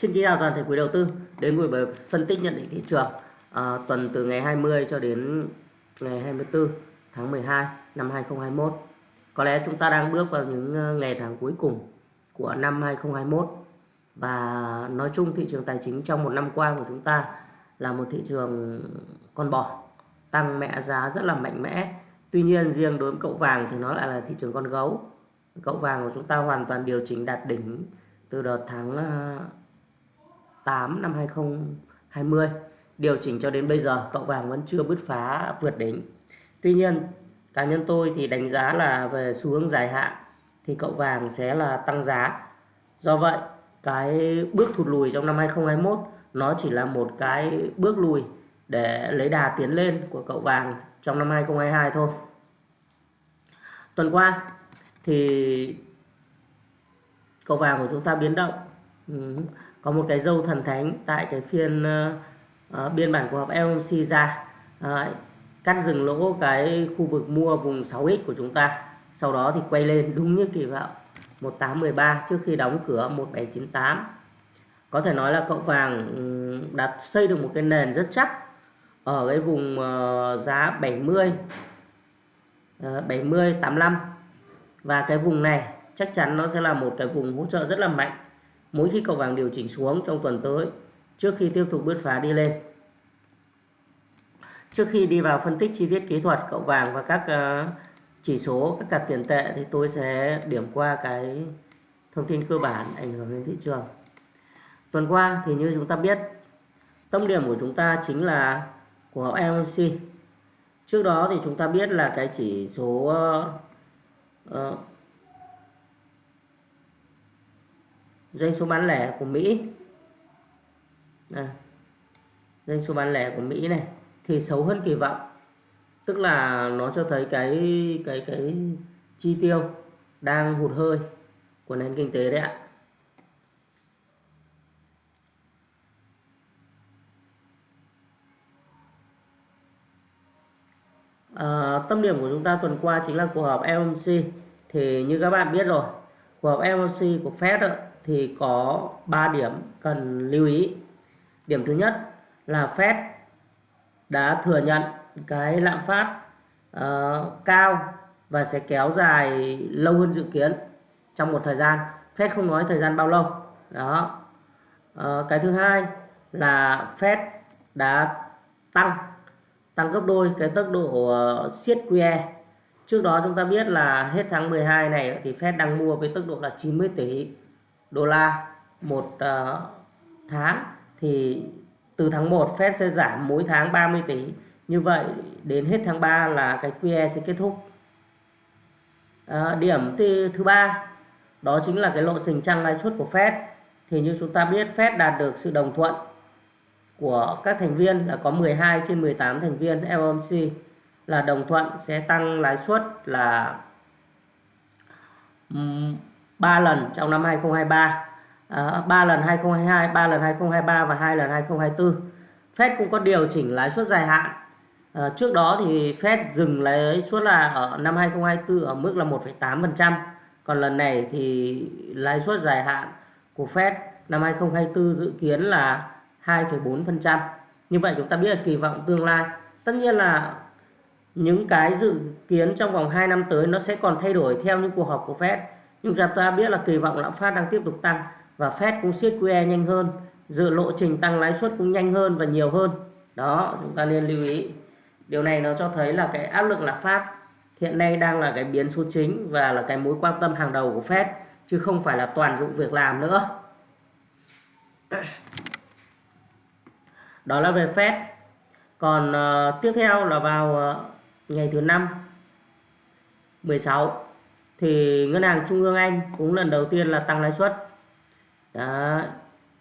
Xin kính chào toàn thể quý đầu tư đến buổi bài phân tích nhận định thị trường à, tuần từ ngày 20 cho đến ngày 24 tháng 12 năm 2021. Có lẽ chúng ta đang bước vào những à, ngày tháng cuối cùng của năm 2021 và nói chung thị trường tài chính trong một năm qua của chúng ta là một thị trường con bò tăng mẹ giá rất là mạnh mẽ. Tuy nhiên riêng đối với cậu vàng thì nó lại là thị trường con gấu. Cậu vàng của chúng ta hoàn toàn điều chỉnh đạt đỉnh từ đợt tháng à, 8 năm 2020 điều chỉnh cho đến bây giờ, cậu vàng vẫn chưa bứt phá vượt đỉnh. Tuy nhiên, cá nhân tôi thì đánh giá là về xu hướng dài hạn thì cậu vàng sẽ là tăng giá. Do vậy, cái bước thụt lùi trong năm 2021 nó chỉ là một cái bước lùi để lấy đà tiến lên của cậu vàng trong năm 2022 thôi. Tuần qua thì cậu vàng của chúng ta biến động có một cái dâu thần thánh tại cái phiên uh, biên bản cuộc họp FOMC ra. Uh, cắt dừng lỗ cái khu vực mua vùng 6x của chúng ta. Sau đó thì quay lên đúng như kỳ vọng 1813 trước khi đóng cửa 1798 có thể nói là cậu vàng đặt xây được một cái nền rất chắc ở cái vùng uh, giá 70 uh, 70 85 và cái vùng này chắc chắn nó sẽ là một cái vùng hỗ trợ rất là mạnh mỗi khi cầu vàng điều chỉnh xuống trong tuần tới trước khi tiếp tục bứt phá đi lên. Trước khi đi vào phân tích chi tiết kỹ thuật cậu vàng và các ờ, chỉ số các cặp tiền tệ thì tôi sẽ điểm qua cái thông tin cơ bản ảnh hưởng đến thị trường. Tuần qua thì như chúng ta biết tâm điểm của chúng ta chính là của MMC trước đó thì chúng ta biết là cái chỉ số uh, uh, doanh số bán lẻ của Mỹ. À, doanh số bán lẻ của Mỹ này thì xấu hơn kỳ vọng. Tức là nó cho thấy cái cái cái chi tiêu đang hụt hơi của nền kinh tế đấy ạ. À, tâm điểm của chúng ta tuần qua chính là cuộc họp FOMC thì như các bạn biết rồi cuộc họp FOMC của Fed thì có 3 điểm cần lưu ý. Điểm thứ nhất là Fed đã thừa nhận cái lạm phát uh, cao và sẽ kéo dài lâu hơn dự kiến trong một thời gian. Fed không nói thời gian bao lâu. Đó. Uh, cái thứ hai là Fed đã tăng tăng gấp đôi cái tốc độ uh, siết QE. Trước đó chúng ta biết là hết tháng 12 này thì Fed đang mua với tốc độ là 90 tỷ đô la một uh, tháng thì từ tháng 1 Fed sẽ giảm mỗi tháng 30 tỷ. Như vậy đến hết tháng 3 là cái QE sẽ kết thúc. À, điểm thứ, thứ ba đó chính là cái lộ trình tăng lãi suất của Fed. Thì như chúng ta biết Fed đạt được sự đồng thuận của các thành viên là có 12 trên 18 thành viên FOMC là đồng thuận sẽ tăng lãi suất là 3 lần trong năm 2023 à, 3 lần 2022 3 lần 2023 và 2 lần 2024 Fed cũng có điều chỉnh lãi suất dài hạn. À, trước đó thì Fed dừng lãi suất là ở năm 2024 ở mức là 1,8% còn lần này thì lãi suất dài hạn của Fed năm 2024 dự kiến là 2,4% như vậy chúng ta biết là kỳ vọng tương lai. Tất nhiên là những cái dự kiến trong vòng 2 năm tới nó sẽ còn thay đổi theo những cuộc họp của Fed nhưng chúng ta biết là kỳ vọng lạm phát đang tiếp tục tăng và Fed cũng siết QE nhanh hơn dự lộ trình tăng lãi suất cũng nhanh hơn và nhiều hơn. Đó chúng ta nên lưu ý. Điều này nó cho thấy là cái áp lực lạm phát hiện nay đang là cái biến số chính và là cái mối quan tâm hàng đầu của Fed chứ không phải là toàn dụng việc làm nữa. Đó là về Fed. Còn uh, tiếp theo là vào uh, ngày thứ năm 16 thì ngân hàng trung ương Anh cũng lần đầu tiên là tăng lãi suất. Đó.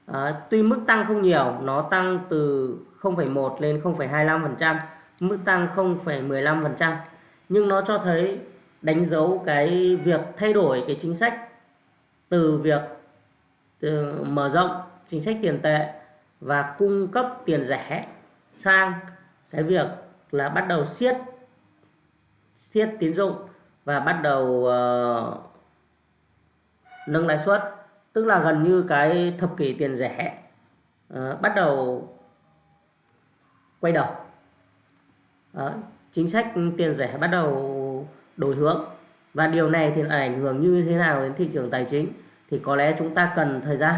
À, tuy mức tăng không nhiều, nó tăng từ 0,1 lên 0,25%, mức tăng 0,15%, nhưng nó cho thấy đánh dấu cái việc thay đổi cái chính sách từ việc từ mở rộng chính sách tiền tệ và cung cấp tiền rẻ sang cái việc là bắt đầu siết siết tín dụng và bắt đầu uh, nâng lãi suất tức là gần như cái thập kỷ tiền rẻ uh, bắt đầu quay đầu. Đó, chính sách tiền rẻ bắt đầu đổi hướng. Và điều này thì ảnh hưởng như thế nào đến thị trường tài chính? Thì có lẽ chúng ta cần thời gian.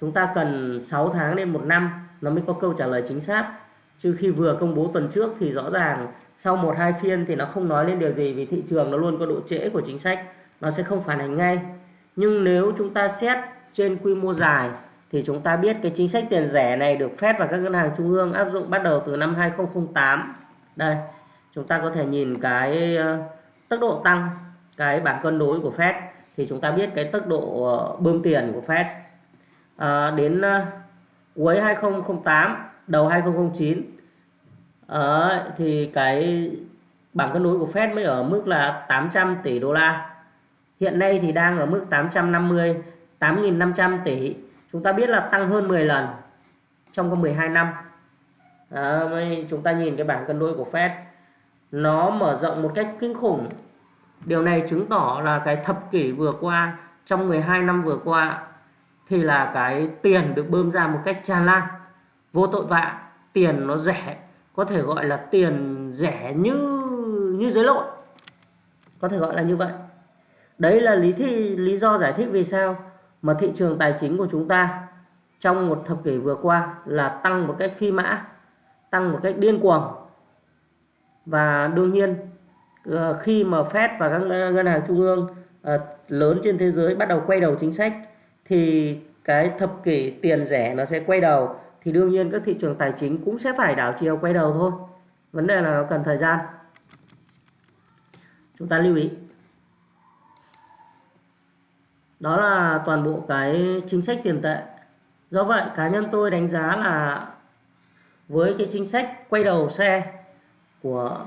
Chúng ta cần 6 tháng đến một năm. Nó mới có câu trả lời chính xác chứ khi vừa công bố tuần trước thì rõ ràng sau một hai phiên thì nó không nói lên điều gì vì thị trường nó luôn có độ trễ của chính sách nó sẽ không phản ánh ngay. Nhưng nếu chúng ta xét trên quy mô dài thì chúng ta biết cái chính sách tiền rẻ này được phép và các ngân hàng trung ương áp dụng bắt đầu từ năm 2008 đây chúng ta có thể nhìn cái ờ, tốc độ tăng cái bảng cân đối của Fed thì chúng ta biết cái tốc độ ờ, bơm tiền của Fed. À, đến cuối 2008 đầu 2009 ở ờ, thì cái bảng cân đối của Fed mới ở mức là 800 tỷ đô la. Hiện nay thì đang ở mức 850 8.500 tỷ. Chúng ta biết là tăng hơn 10 lần trong có 12 năm. À, chúng ta nhìn cái bảng cân đối của Fed nó mở rộng một cách kinh khủng. Điều này chứng tỏ là cái thập kỷ vừa qua trong 12 năm vừa qua thì là cái tiền được bơm ra một cách tràn lan vô tội vạ, tiền nó rẻ, có thể gọi là tiền rẻ như như giấy lộn có thể gọi là như vậy. Đấy là lý thi, lý do giải thích vì sao mà thị trường tài chính của chúng ta trong một thập kỷ vừa qua là tăng một cách phi mã, tăng một cách điên cuồng. Và đương nhiên ờ, khi mà Fed và các ngân hàng trung ương ờ, lớn trên thế giới bắt đầu quay đầu chính sách, thì cái thập kỷ tiền rẻ nó sẽ quay đầu thì đương nhiên các thị trường tài chính cũng sẽ phải đảo chiều quay đầu thôi. Vấn đề là nó cần thời gian. Chúng ta lưu ý. Đó là toàn bộ cái chính sách tiền tệ. Do vậy, cá nhân tôi đánh giá là với cái chính sách quay đầu xe của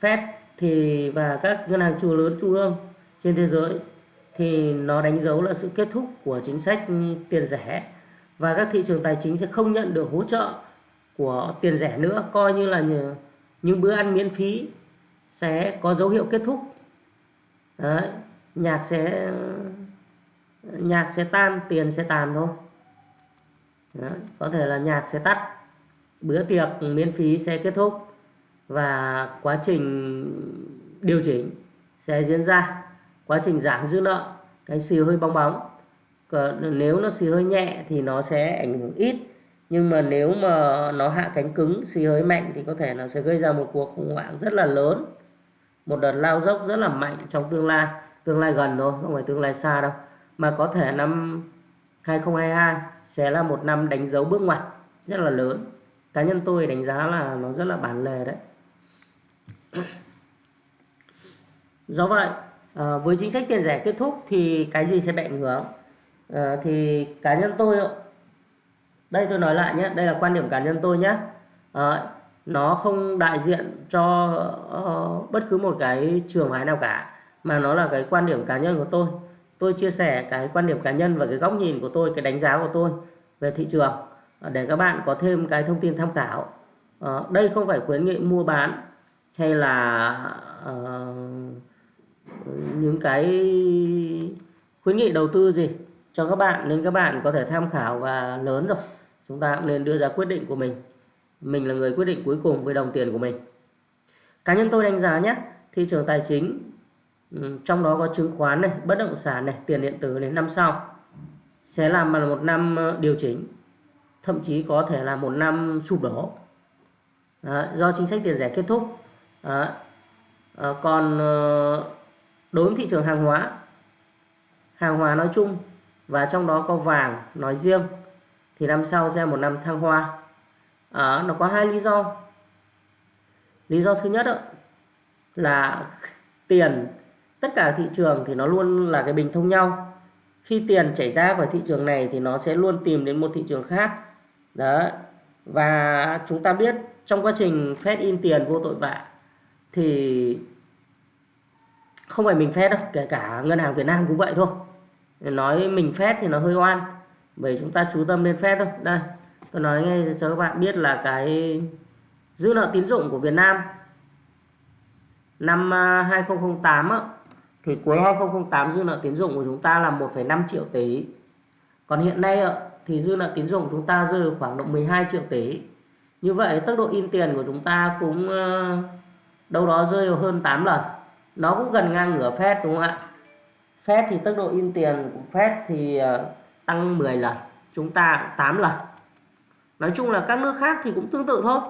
Fed thì và các ngân hàng trung lớn, trung ương trên thế giới thì nó đánh dấu là sự kết thúc của chính sách tiền rẻ và các thị trường tài chính sẽ không nhận được hỗ trợ của tiền rẻ nữa. Coi như là những bữa ăn miễn phí sẽ có dấu hiệu kết thúc. Đấy, nhạc sẽ nhạc sẽ tan tiền sẽ tàn thôi. Đấy, có thể là nhạc sẽ tắt bữa tiệc miễn phí sẽ kết thúc và quá trình điều chỉnh sẽ diễn ra. Quá trình giảm dư nợ cái xì hơi bong bóng. Ờ, nếu nó xì hơi nhẹ thì nó sẽ ảnh hưởng ít. Nhưng mà nếu mà nó hạ cánh cứng, xì hơi mạnh thì có thể nó sẽ gây ra một cuộc khủng hoảng rất là lớn. Một đợt lao dốc rất là mạnh trong tương lai. Tương lai gần thôi, không phải tương lai xa đâu. Mà có thể năm 2022 sẽ là một năm đánh dấu bước ngoặt rất là lớn. Cá nhân tôi đánh giá là nó rất là bản lề đấy. Do vậy ờ, với chính sách tiền rẻ kết thúc thì cái gì sẽ bị ảnh hưởng? À, thì cá nhân tôi đây tôi nói lại nhé đây là quan điểm cá nhân tôi nhé. À, nó không đại diện cho uh, bất cứ một cái trường phái nào cả mà nó là cái quan điểm cá nhân của tôi. Tôi chia sẻ cái quan điểm cá nhân và cái góc nhìn của tôi cái đánh giá của tôi về thị trường để các bạn có thêm cái thông tin tham khảo. Uh, đây không phải khuyến nghị mua bán hay là uh, những cái khuyến nghị đầu tư gì cho các bạn nên các bạn có thể tham khảo và lớn rồi. Chúng ta cũng nên đưa ra quyết định của mình. Mình là người quyết định cuối cùng với đồng tiền của mình. Cá nhân tôi đánh giá nhé thị trường tài chính trong đó có chứng khoán này bất động sản này tiền điện tử này năm sau sẽ làm một năm ờ, điều chỉnh thậm chí có thể là một năm sụp đổ. À, do chính sách tiền rẻ kết thúc. À, À, còn ờ, đối với thị trường hàng hóa hàng hóa nói chung và trong đó có vàng nói riêng. Thì năm sau sẽ một năm thăng hoa. À, nó có hai lý do. Lý do thứ nhất đó, là tiền. Tất cả thị trường thì nó luôn là cái bình thông nhau. Khi tiền chảy ra khỏi thị trường này thì nó sẽ luôn tìm đến một thị trường khác. Đó và chúng ta biết trong quá trình phép in tiền vô tội vạ thì không phải mình phép đâu kể cả ngân hàng Việt Nam cũng vậy thôi nói mình phép thì nó hơi oan. Bởi chúng ta chú tâm lên phép thôi. Đây tôi nói ngay cho các bạn biết là cái dư nợ tín dụng của Việt Nam năm à, 2008 á, thì cuối 2008 dư nợ tín dụng của chúng ta là 1,5 triệu tỷ. Còn hiện nay thì dư nợ tín dụng chúng ta rơi khoảng độ 12 triệu tỷ. Như vậy tốc độ in tiền của chúng ta cũng à, đâu đó rơi hơn 8 lần. Nó cũng gần ngang ngửa phép đúng không ạ? Fed thì tốc độ in tiền của Fed thì ờ, tăng 10 lần, chúng ta 8 lần. Nói chung là các nước khác thì cũng tương tự thôi.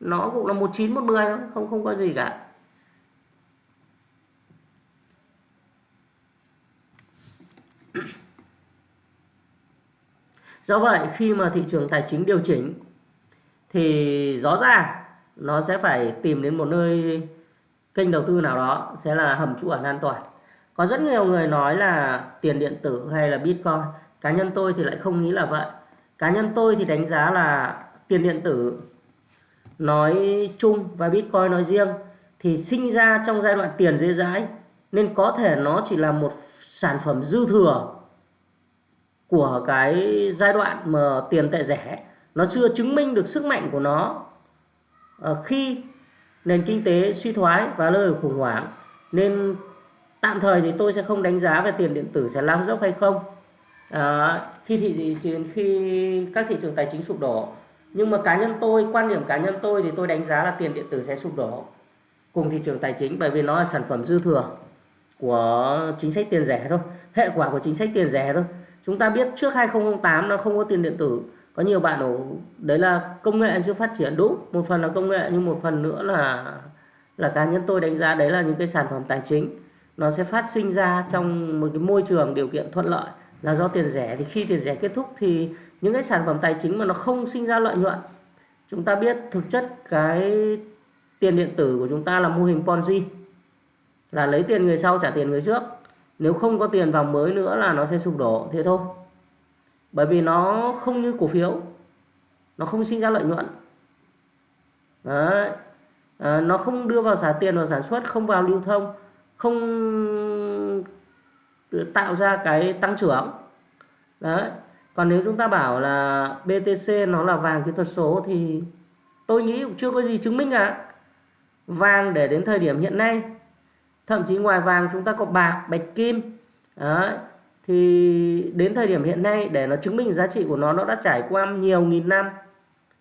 Nó cũng là 19 10 thôi, không không có gì cả. Do vậy, khi mà thị trường tài chính điều chỉnh, thì rõ ràng nó sẽ phải tìm đến một nơi kênh đầu tư nào đó sẽ là hầm trú ẩn an toàn có rất nhiều người nói là tiền điện tử hay là bitcoin. Cá nhân tôi thì lại không nghĩ là vậy. Cá nhân tôi thì đánh giá là tiền điện tử nói chung và bitcoin nói riêng thì sinh ra trong giai đoạn tiền dễ dãi, nên có thể nó chỉ là một sản phẩm dư thừa của cái giai đoạn mà tiền tệ rẻ. Nó chưa chứng minh được sức mạnh của nó. Ờ, khi nền kinh tế suy thoái và rơi khủng hoảng, nên tạm thời thì tôi sẽ không đánh giá về tiền điện tử sẽ lao dốc hay không. À, khi thị trường khi các thị trường tài chính sụp đổ. Nhưng mà cá nhân tôi quan điểm cá nhân tôi thì tôi đánh giá là tiền điện tử sẽ sụp đổ cùng thị trường tài chính bởi vì nó là sản phẩm dư thừa của chính sách tiền rẻ thôi hệ quả của chính sách tiền rẻ thôi. Chúng ta biết trước 2008 nó không có tiền điện tử. Có nhiều bạn ở đấy là công nghệ chưa phát triển. Đúng một phần là công nghệ nhưng một phần nữa là là cá nhân tôi đánh giá đấy là những cái sản phẩm tài chính nó sẽ phát sinh ra trong một cái môi trường điều kiện thuận lợi là do tiền rẻ. Thì khi tiền rẻ kết thúc thì những cái sản phẩm tài chính mà nó không sinh ra lợi nhuận chúng ta biết thực chất cái tiền điện tử của chúng ta là mô hình Ponzi là lấy tiền người sau trả tiền người trước. Nếu không có tiền vào mới nữa là nó sẽ sụp đổ thế thôi. Bởi vì nó không như cổ phiếu nó không sinh ra lợi nhuận. Đấy. À, nó không đưa vào xả tiền vào sản xuất không vào lưu thông không tạo ra cái tăng trưởng. Đấy. Còn nếu chúng ta bảo là BTC nó là vàng kỹ thuật số thì tôi nghĩ cũng chưa có gì chứng minh cả vàng để đến thời điểm hiện nay thậm chí ngoài vàng chúng ta có bạc bạch kim đấy thì đến thời điểm hiện nay để nó chứng minh giá trị của nó nó đã trải qua nhiều nghìn năm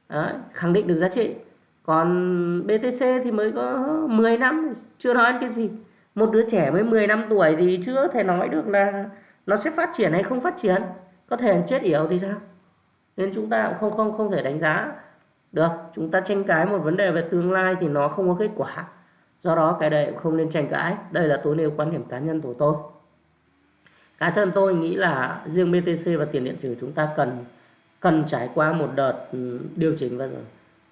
đấy, khẳng định được giá trị. Còn BTC thì mới có 10 năm chưa nói cái gì một đứa trẻ mới 10 năm tuổi thì chưa thể nói được là nó sẽ phát triển hay không phát triển. Có thể chết yểu thì sao? Nên chúng ta cũng không không không thể đánh giá được. Chúng ta tranh cãi một vấn đề về tương lai thì nó không có kết quả. Do đó cái đấy cũng không nên tranh cãi. Đây là tôi nêu quan điểm cá nhân của tôi. Cá nhân tôi nghĩ là riêng BTC và tiền điện tử chúng ta cần cần trải qua một đợt ừ, điều chỉnh và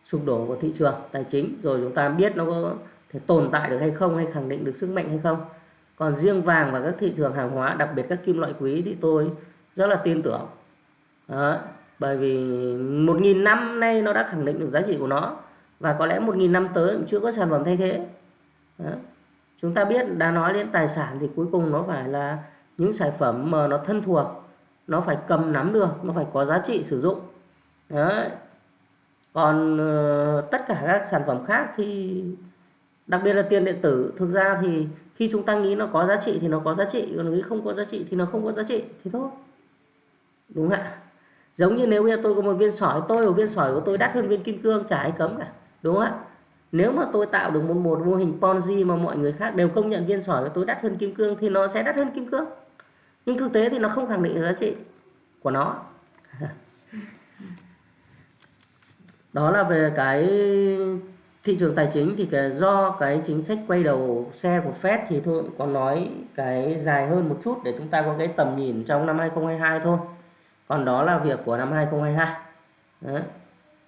sụp đổ của thị trường tài chính. Rồi chúng ta biết nó có tồn tại được hay không hay khẳng định được sức mạnh hay không còn riêng vàng và các thị trường hàng hóa đặc biệt các kim loại quý thì tôi rất là tin tưởng Đó. bởi vì một nghìn năm nay nó đã khẳng định được giá trị của nó và có lẽ một nghìn năm tới cũng chưa có sản phẩm thay thế Đó. chúng ta biết đã nói đến tài sản thì cuối cùng nó phải là những sản phẩm mà nó thân thuộc nó phải cầm nắm được nó phải có giá trị sử dụng Đó. còn uh, tất cả các sản phẩm khác thì đặc biệt là tiền điện tử. Thực ra thì khi chúng ta nghĩ nó có giá trị thì nó có giá trị còn nghĩ không có giá trị thì nó không có giá trị. Thì thôi. Đúng không ạ? Giống như nếu bây giờ tôi có một viên sỏi tôi một viên sỏi của tôi đắt hơn viên kim cương chả ai cấm cả. Đúng không ạ? Nếu mà tôi tạo được một, một mô hình Ponzi mà mọi người khác đều công nhận viên sỏi của tôi đắt hơn kim cương thì nó sẽ đắt hơn kim cương. Nhưng thực tế thì nó không khẳng định giá trị của nó. Đó là về cái thị trường tài chính thì cái do cái chính sách quay đầu xe của Fed thì thôi có nói cái dài hơn một chút để chúng ta có cái tầm nhìn trong năm 2022 thôi. Còn đó là việc của năm 2022 Đấy.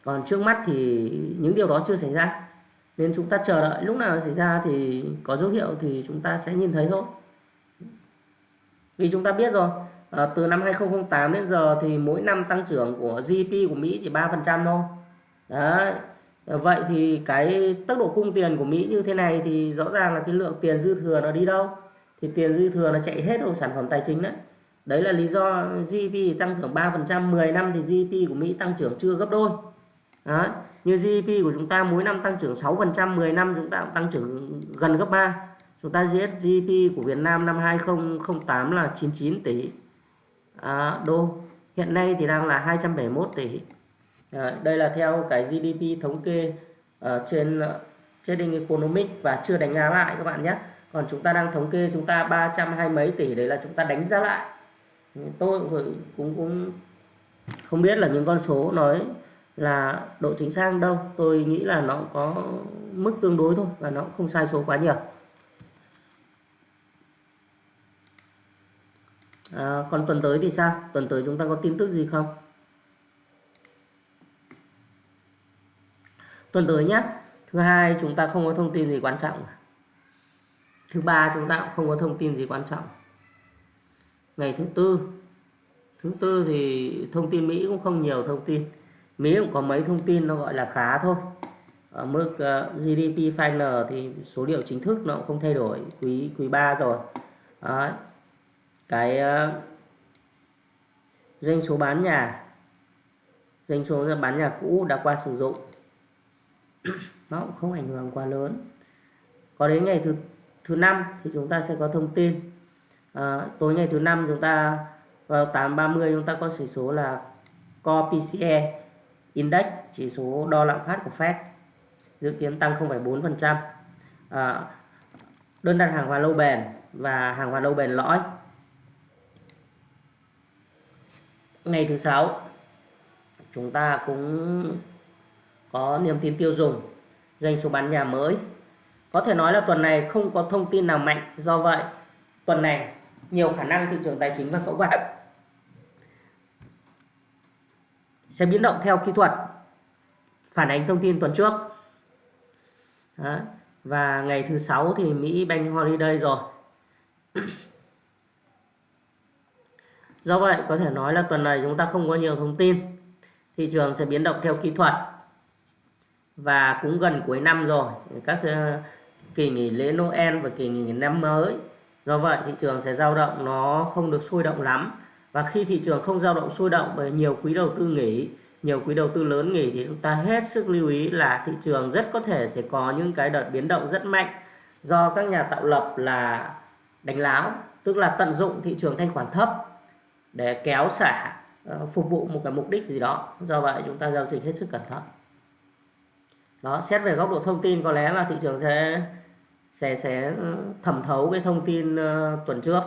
còn trước mắt thì những điều đó chưa xảy ra. Nên chúng ta chờ đợi. Lúc nào xảy ra thì có dấu hiệu thì chúng ta sẽ nhìn thấy thôi. Vì chúng ta biết rồi à, từ năm 2008 đến giờ thì mỗi năm tăng trưởng của GDP của Mỹ chỉ 3% thôi. Đấy. Ờ, vậy thì cái tốc độ cung tiền của Mỹ như thế này thì rõ ràng là cái lượng tiền dư thừa nó đi đâu? Thì tiền dư thừa nó chạy hết vào sản phẩm tài chính đấy. Đấy là lý do GDP tăng trưởng 3% 10 năm thì GDP của Mỹ tăng trưởng chưa gấp đôi. Đó. như GDP của chúng ta mỗi năm tăng trưởng 6% 10 năm chúng ta cũng tăng trưởng gần gấp 3 chúng ta giết GDP của Việt Nam năm 2008 là 99 tỷ. À, đô. Hiện nay thì đang là 271 tỷ. Ờ, đây là theo cái GDP thống kê ở trên ờ, Trading Economics và chưa đánh giá lại các bạn nhé. Còn chúng ta đang thống kê chúng ta 320 mấy tỷ đấy là chúng ta đánh giá lại. Ừ, tôi cũng cũng, cũng không biết là những con số nói là độ chính xác đâu. Tôi nghĩ là nó có mức tương đối thôi và nó không sai số quá nhiều. À, còn tuần tới thì sao? Tuần tới chúng ta có tin tức gì không? Tuần tới nhé thứ hai chúng ta không có thông tin gì quan trọng. Thứ ba chúng ta cũng không có thông tin gì quan trọng. Ngày thứ tư thứ tư thì thông tin Mỹ cũng không nhiều thông tin. Mỹ cũng có mấy thông tin nó gọi là khá thôi. Ở mức ờ, GDP final thì số liệu chính thức nó cũng không thay đổi. Quý quý 3 rồi. Đấy. cái uh, doanh số bán nhà. Doanh số bán nhà cũ đã qua sử dụng nó cũng không ảnh hưởng quá lớn. Có đến ngày thứ thứ năm thì chúng ta sẽ có thông tin. À, tối ngày thứ năm chúng ta vào 830 chúng ta có chỉ số là Core PCE Index chỉ số đo lạm phát của Fed dự kiến tăng 0,4% à, đơn đặt hàng hóa lâu bền và hàng hóa lâu bền lõi. Ngày thứ sáu chúng ta cũng có niềm tin tiêu dùng, doanh số bán nhà mới. Có thể nói là tuần này không có thông tin nào mạnh. Do vậy, tuần này nhiều khả năng thị trường tài chính và cộng bạn sẽ biến động theo kỹ thuật. Phản ánh thông tin tuần trước. Đó. và ngày thứ sáu thì Mỹ Bank Holiday rồi. Do vậy, có thể nói là tuần này chúng ta không có nhiều thông tin. Thị trường sẽ biến động theo kỹ thuật và cũng gần cuối năm rồi. Các ờ, kỳ nghỉ lễ Noel và kỳ nghỉ năm mới. Do vậy thị trường sẽ dao động nó không được sôi động lắm. Và khi thị trường không dao động sôi động bởi nhiều quý đầu tư nghỉ, nhiều quý đầu tư lớn nghỉ thì chúng ta hết sức lưu ý là thị trường rất có thể sẽ có những cái đợt biến động rất mạnh do các nhà tạo lập là đánh láo, tức là tận dụng thị trường thanh khoản thấp để kéo xả ờ, phục vụ một cái mục đích gì đó. Do vậy chúng ta giao dịch hết sức cẩn thận đó xét về góc độ thông tin có lẽ là thị trường sẽ sẽ sẽ ừ, thẩm thấu cái thông tin uh, tuần trước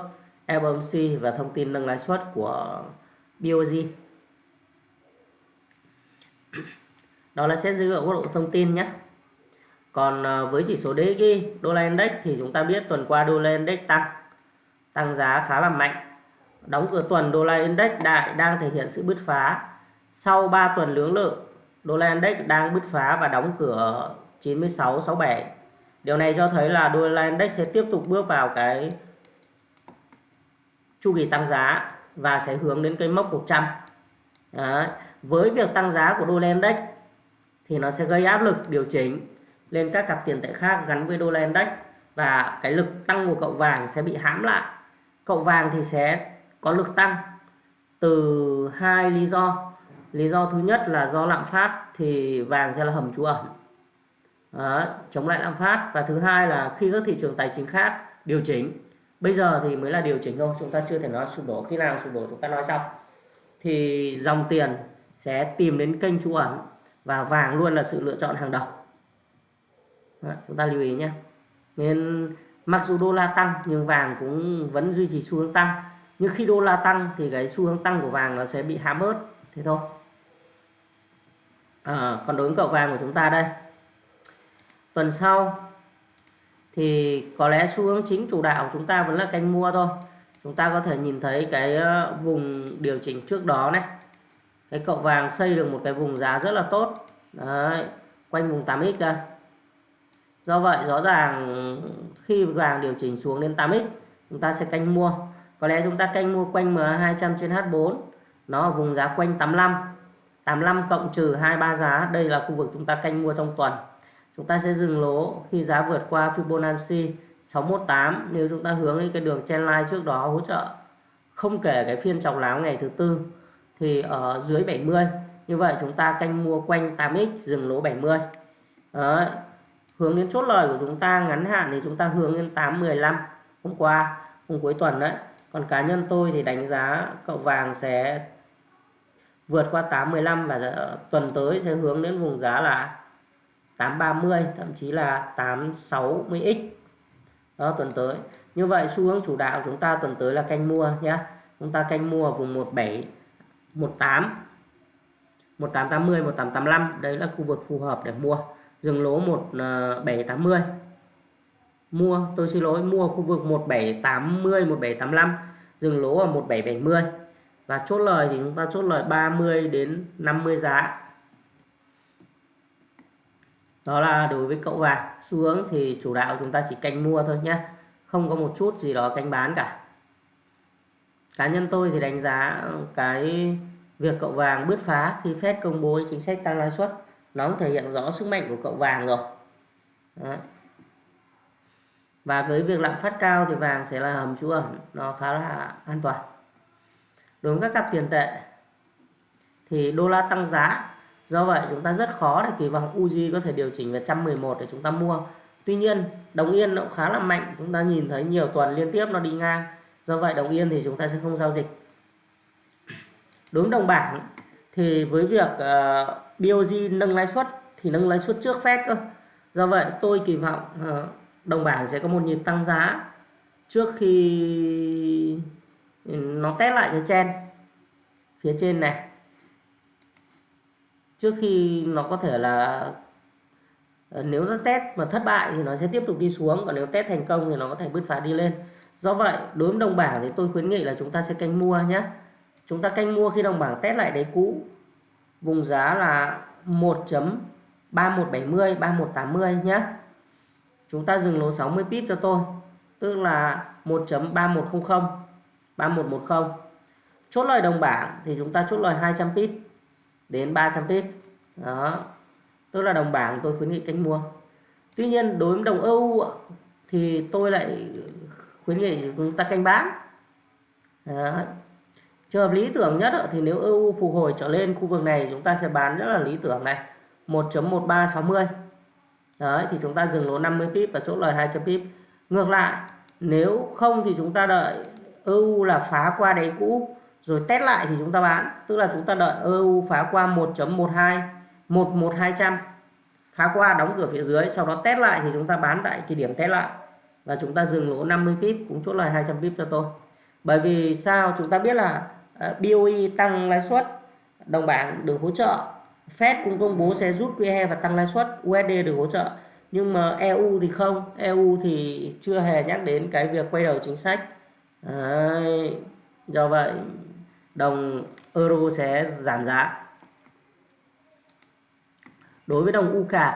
FOMC và thông tin nâng lãi suất của BOJ đó là xét dưới góc độ thông tin nhé. Còn uh, với chỉ số DXY đô la index thì chúng ta biết tuần qua đô la index tăng tăng giá khá là mạnh. Đóng cửa tuần đô la index đại đang thể hiện sự bứt phá. Sau 3 tuần lưỡng lự đô la index đang bứt phá và đóng cửa 96 67 điều này cho thấy là đô la index sẽ tiếp tục bước vào cái chu kỳ tăng giá và sẽ hướng đến cái mốc 100 Đấy. với việc tăng giá của đô la index thì nó sẽ gây áp lực điều chỉnh lên các cặp tiền tệ khác gắn với đô la index và cái lực tăng của cậu vàng sẽ bị hãm lại. Cậu vàng thì sẽ có lực tăng từ hai lý do lý do thứ nhất là do lạm phát thì vàng sẽ là hầm trú ẩn. Đó, chống lại lạm phát. Và thứ hai là khi các thị trường tài chính khác điều chỉnh bây giờ thì mới là điều chỉnh thôi chúng ta chưa thể nói sụp đổ. Khi nào sụp đổ chúng ta nói sau. Thì dòng tiền sẽ tìm đến kênh trú ẩn và vàng luôn là sự lựa chọn hàng đầu. Đó, chúng ta lưu ý nhé. Nên mặc dù đô la tăng nhưng vàng cũng vẫn duy trì xu hướng tăng. Nhưng khi đô la tăng thì cái xu hướng tăng của vàng nó sẽ bị hám bớt. Thế thôi à, còn đối với cậu vàng của chúng ta đây. Tuần sau thì có lẽ xu hướng chính chủ đạo của chúng ta vẫn là canh mua thôi. Chúng ta có thể nhìn thấy cái ờ, vùng điều chỉnh trước đó này. Cái cậu vàng xây được một cái vùng giá rất là tốt. Đấy, quanh vùng 8x đây. Do vậy rõ ràng khi vàng điều chỉnh xuống đến 8x chúng ta sẽ canh mua. Có lẽ chúng ta canh mua quanh M200 trên H4 nó ở vùng giá quanh 85 85 cộng trừ 23 giá, đây là khu vực chúng ta canh mua trong tuần. Chúng ta sẽ dừng lỗ khi giá vượt qua Fibonacci 618 nếu chúng ta hướng đến cái đường trendline trước đó hỗ trợ không kể cái phiên chọc láo ngày thứ tư, thì ở dưới 70 như vậy chúng ta canh mua quanh 8x dừng lỗ 70 đó. hướng đến chốt lời của chúng ta ngắn hạn thì chúng ta hướng đến 815 hôm qua, hôm cuối tuần đấy, còn cá nhân tôi thì đánh giá cậu vàng sẽ vượt qua 815 và tuần tới sẽ hướng đến vùng giá là 830 thậm chí là 860x đó, tuần tới. Như vậy, xu hướng chủ đạo chúng ta tuần tới là canh mua nhé chúng ta canh mua vùng 17 18 1880 1885 đấy là khu vực phù hợp để mua. Dừng lỗ 1780 ờ, mua, tôi xin lỗi, mua khu vực 1780 1785 dừng lỗ ở 1770 và chốt lời thì chúng ta chốt lời 30 đến 50 giá đó là đối với cậu vàng. Xu hướng thì chủ đạo chúng ta chỉ canh mua thôi nhé không có một chút gì đó canh bán cả. Cá nhân tôi thì đánh giá cái việc cậu vàng bứt phá khi Fed công bố chính sách tăng lãi suất, nó cũng thể hiện rõ sức mạnh của cậu vàng rồi. Đấy. và với việc lạm phát cao thì vàng sẽ là hầm trú ẩn, nó khá là an toàn đối với các cặp tiền tệ thì đô la tăng giá. Do vậy chúng ta rất khó để kỳ vọng Uzi có thể điều chỉnh về 111 để chúng ta mua. Tuy nhiên đồng yên nó cũng khá là mạnh. Chúng ta nhìn thấy nhiều tuần liên tiếp nó đi ngang. Do vậy đồng yên thì chúng ta sẽ không giao dịch. Đối với đồng bảng thì với việc ờ, uh, BOJ nâng lãi suất thì nâng lãi suất trước Fed cơ. Do vậy tôi kỳ vọng uh, đồng bảng sẽ có một nhịp tăng giá trước khi nó test lại cái chen. Phía trên này. Trước khi nó có thể là ờ, nếu nó test mà thất bại thì nó sẽ tiếp tục đi xuống, còn nếu test thành công thì nó có thể bứt phá đi lên. Do vậy, đối với đồng bảng thì tôi khuyến nghị là chúng ta sẽ canh mua nhé chúng ta canh mua khi đồng bảng test lại đáy cũ. Vùng giá là 1.3170 3180 nhé chúng ta dừng lỗ 60 pip cho tôi. Tức là 1.3100 3110 chốt lời đồng bảng thì chúng ta chốt lời 200 pip đến 300 pip. Đó. Tức là đồng bảng tôi khuyến nghị canh mua. Tuy nhiên đối với đồng EU thì tôi lại khuyến nghị chúng ta canh bán. Đó. trường hợp lý tưởng nhất thì nếu EU phục hồi trở lên khu vực này, chúng ta sẽ bán rất là lý tưởng này. 1.1360 đấy, thì chúng ta dừng lỗ 50 pip và chốt lời 200 pip. Ngược lại, nếu không thì chúng ta đợi EU là phá qua đáy cũ, rồi test lại thì chúng ta bán. Tức là chúng ta đợi EU phá qua 1.12 11200 phá qua, đóng cửa phía dưới, sau đó test lại thì chúng ta bán tại cái điểm test lại. Và chúng ta dừng lỗ 50 pip, cũng chốt lời 200 pip cho tôi. Bởi vì sao? Chúng ta biết là ờ, BOE tăng lãi suất, đồng bảng được hỗ trợ, Fed cũng công bố sẽ rút QE và tăng lãi suất USD được hỗ trợ. Nhưng mà EU thì không. EU thì chưa hề nhắc đến cái việc quay đầu chính sách. Đấy. do vậy đồng euro sẽ giảm giá đối với đồng UCAD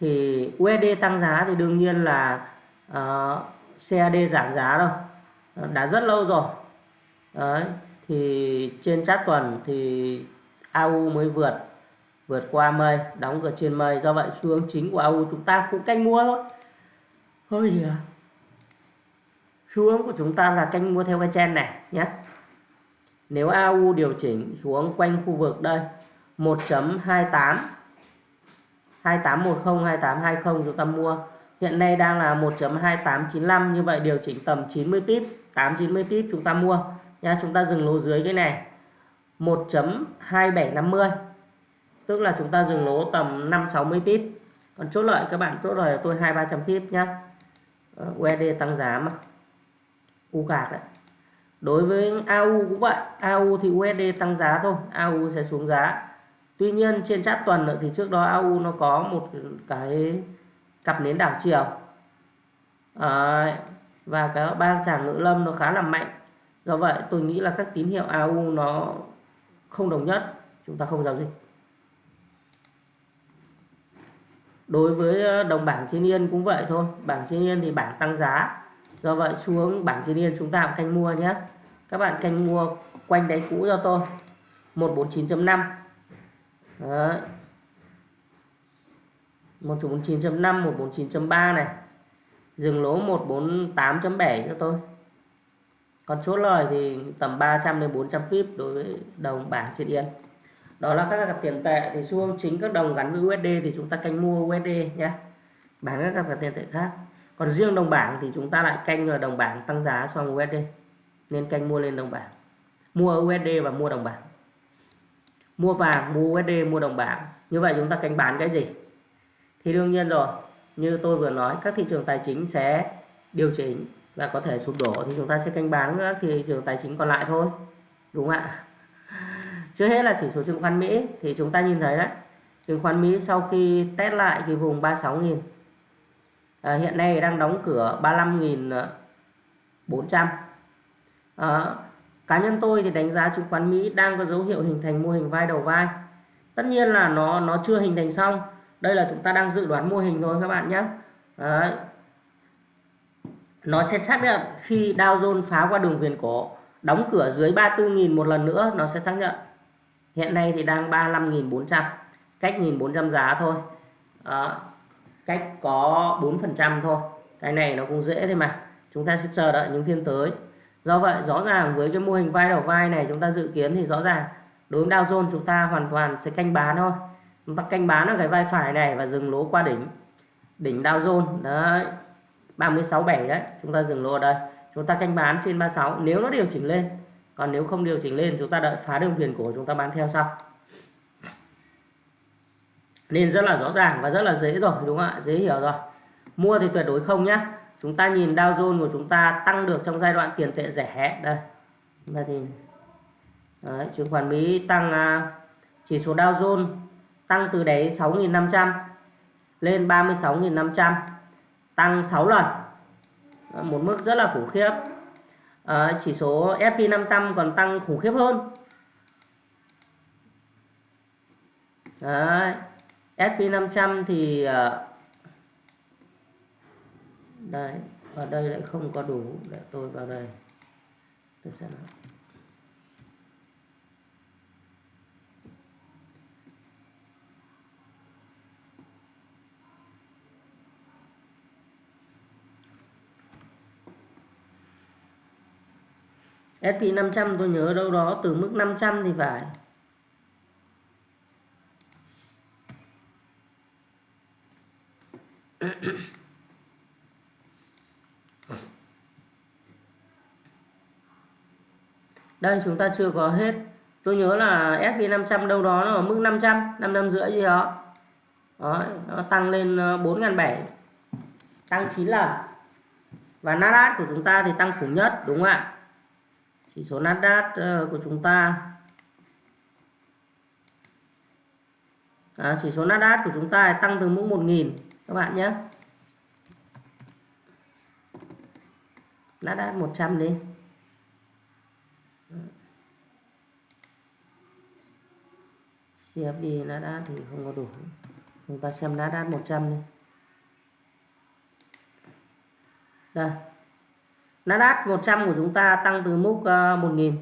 thì USD tăng giá thì đương nhiên là ờ, uh, CAD giảm giá đâu đã rất lâu rồi Đấy. thì trên chát tuần thì AU mới vượt vượt qua mây đóng cửa trên mây do vậy xu hướng chính của AU chúng ta cũng canh mua thôi thôi gì à xu hướng của chúng ta là canh mua theo cái trend này nhé. Nếu AU điều chỉnh xuống quanh khu vực đây 1.28 2810 2820 chúng ta mua. Hiện nay đang là 1.2895 như vậy điều chỉnh tầm 90 pip 890 pip chúng ta mua. Nha, chúng ta dừng lỗ dưới cái này 1.2750 tức là chúng ta dừng lỗ tầm 560 pip. Còn chốt lợi các bạn, chốt lời tôi 2 300 pip nhá. Ờ, USD tăng giá mà. U cạc đấy. Đối với AU cũng vậy AU thì USD tăng giá thôi AU sẽ xuống giá. Tuy nhiên trên chart tuần nữa thì trước đó AU nó có một cái cặp nến đảo chiều. À, và cái ba tràng ngữ lâm nó khá là mạnh. Do vậy tôi nghĩ là các tín hiệu AU nó không đồng nhất chúng ta không giao dịch. Đối với ờ, đồng bảng trên yên cũng vậy thôi. Bảng trên yên thì bảng tăng giá do vậy xuống bảng trên yên chúng ta cũng canh mua nhé. Các bạn canh mua quanh đáy cũ cho tôi. 149.5 Đấy. 149.5 149.3 này. Dừng lỗ 148.7 cho tôi. Còn chốt lời thì tầm 300 đến 400 pip đối với đồng bảng trên yên. Đó là các cặp tiền tệ. Thì xu hướng chính các đồng gắn với USD thì chúng ta canh mua USD nhé. Bán các cặp tiền tệ khác còn riêng đồng bảng thì chúng ta lại canh là đồng bảng tăng giá so với USD nên canh mua lên đồng bảng. Mua USD và mua đồng bảng. Mua vàng, mua USD mua đồng bảng. Như vậy chúng ta canh bán cái gì? Thì đương nhiên rồi, như tôi vừa nói, các thị trường tài chính sẽ điều chỉnh và có thể sụp đổ thì chúng ta sẽ canh bán các thị trường tài chính còn lại thôi. Đúng không ạ? Trước hết là chỉ số chứng khoán Mỹ. Thì chúng ta nhìn thấy đấy, chứng khoán Mỹ sau khi test lại cái vùng 36.000 à, hiện nay đang đóng cửa 35.400 à, ờ, cá nhân tôi thì đánh giá chứng khoán Mỹ đang có dấu hiệu hình thành mô hình vai đầu vai. Tất nhiên là nó nó chưa hình thành xong. Đây là chúng ta đang dự đoán mô hình thôi các bạn nhé. Đấy. nó sẽ xác nhận khi Dow Jones phá qua đường viền cổ đóng cửa dưới 34.000 một lần nữa nó sẽ xác nhận. Hiện nay thì đang 35.400 cách 1.400 giá thôi. Đó cách có 4% thôi. Cái này nó cũng dễ thôi mà. Chúng ta sẽ chờ đợi những phiên tới. Do vậy, rõ ràng với cái mô hình vai đầu vai này chúng ta dự kiến thì rõ ràng đối với Dow Jones chúng ta hoàn toàn sẽ canh bán thôi. Chúng ta canh bán ở cái vai phải này và dừng lỗ qua đỉnh. Đỉnh Dow Jones, đấy 36.7 đấy, chúng ta dừng lỗ ở đây. Chúng ta canh bán trên 36 nếu nó điều chỉnh lên. Còn nếu không điều chỉnh lên, chúng ta đợi phá đường viền cổ chúng ta bán theo sau nên rất là rõ ràng và rất là dễ rồi đúng không ạ? Dễ hiểu rồi. Mua thì tuyệt đối không nhá. Chúng ta nhìn Dow Jones của chúng ta tăng được trong giai đoạn tiền tệ rẻ. Đây. Đây thì Đấy, chứng khoán Mỹ tăng à, chỉ số Dow Jones tăng từ đáy 6.500 lên 36.500 tăng 6 lần. Một mức rất là khủng khiếp. À, chỉ số S&P 500 còn tăng khủng khiếp hơn. Đấy. S&P 500 thì à, đây ở đây lại không có đủ để tôi vào đây. Tôi sẽ nói. SP 500 tôi nhớ đâu đó từ mức 500 thì phải. đây chúng ta chưa có hết. Tôi nhớ là SP 500 đâu đó nó ở mức 500 500 rưỡi gì đó. Đó nó tăng lên ờ, 4.700 tăng 9 lần. Và Nasdaq của chúng ta thì tăng khủng nhất đúng không ạ? Chỉ số Nasdaq ờ, của chúng ta. À, chỉ số Nasdaq của chúng ta tăng từ mức 1.000 các bạn nhé. Nasdaq 100 đi. CFD đã thì không có đủ. Chúng ta xem Nasdaq 100 đi. Đây. Nasdaq 100 của chúng ta tăng từ mức 1.000 ờ,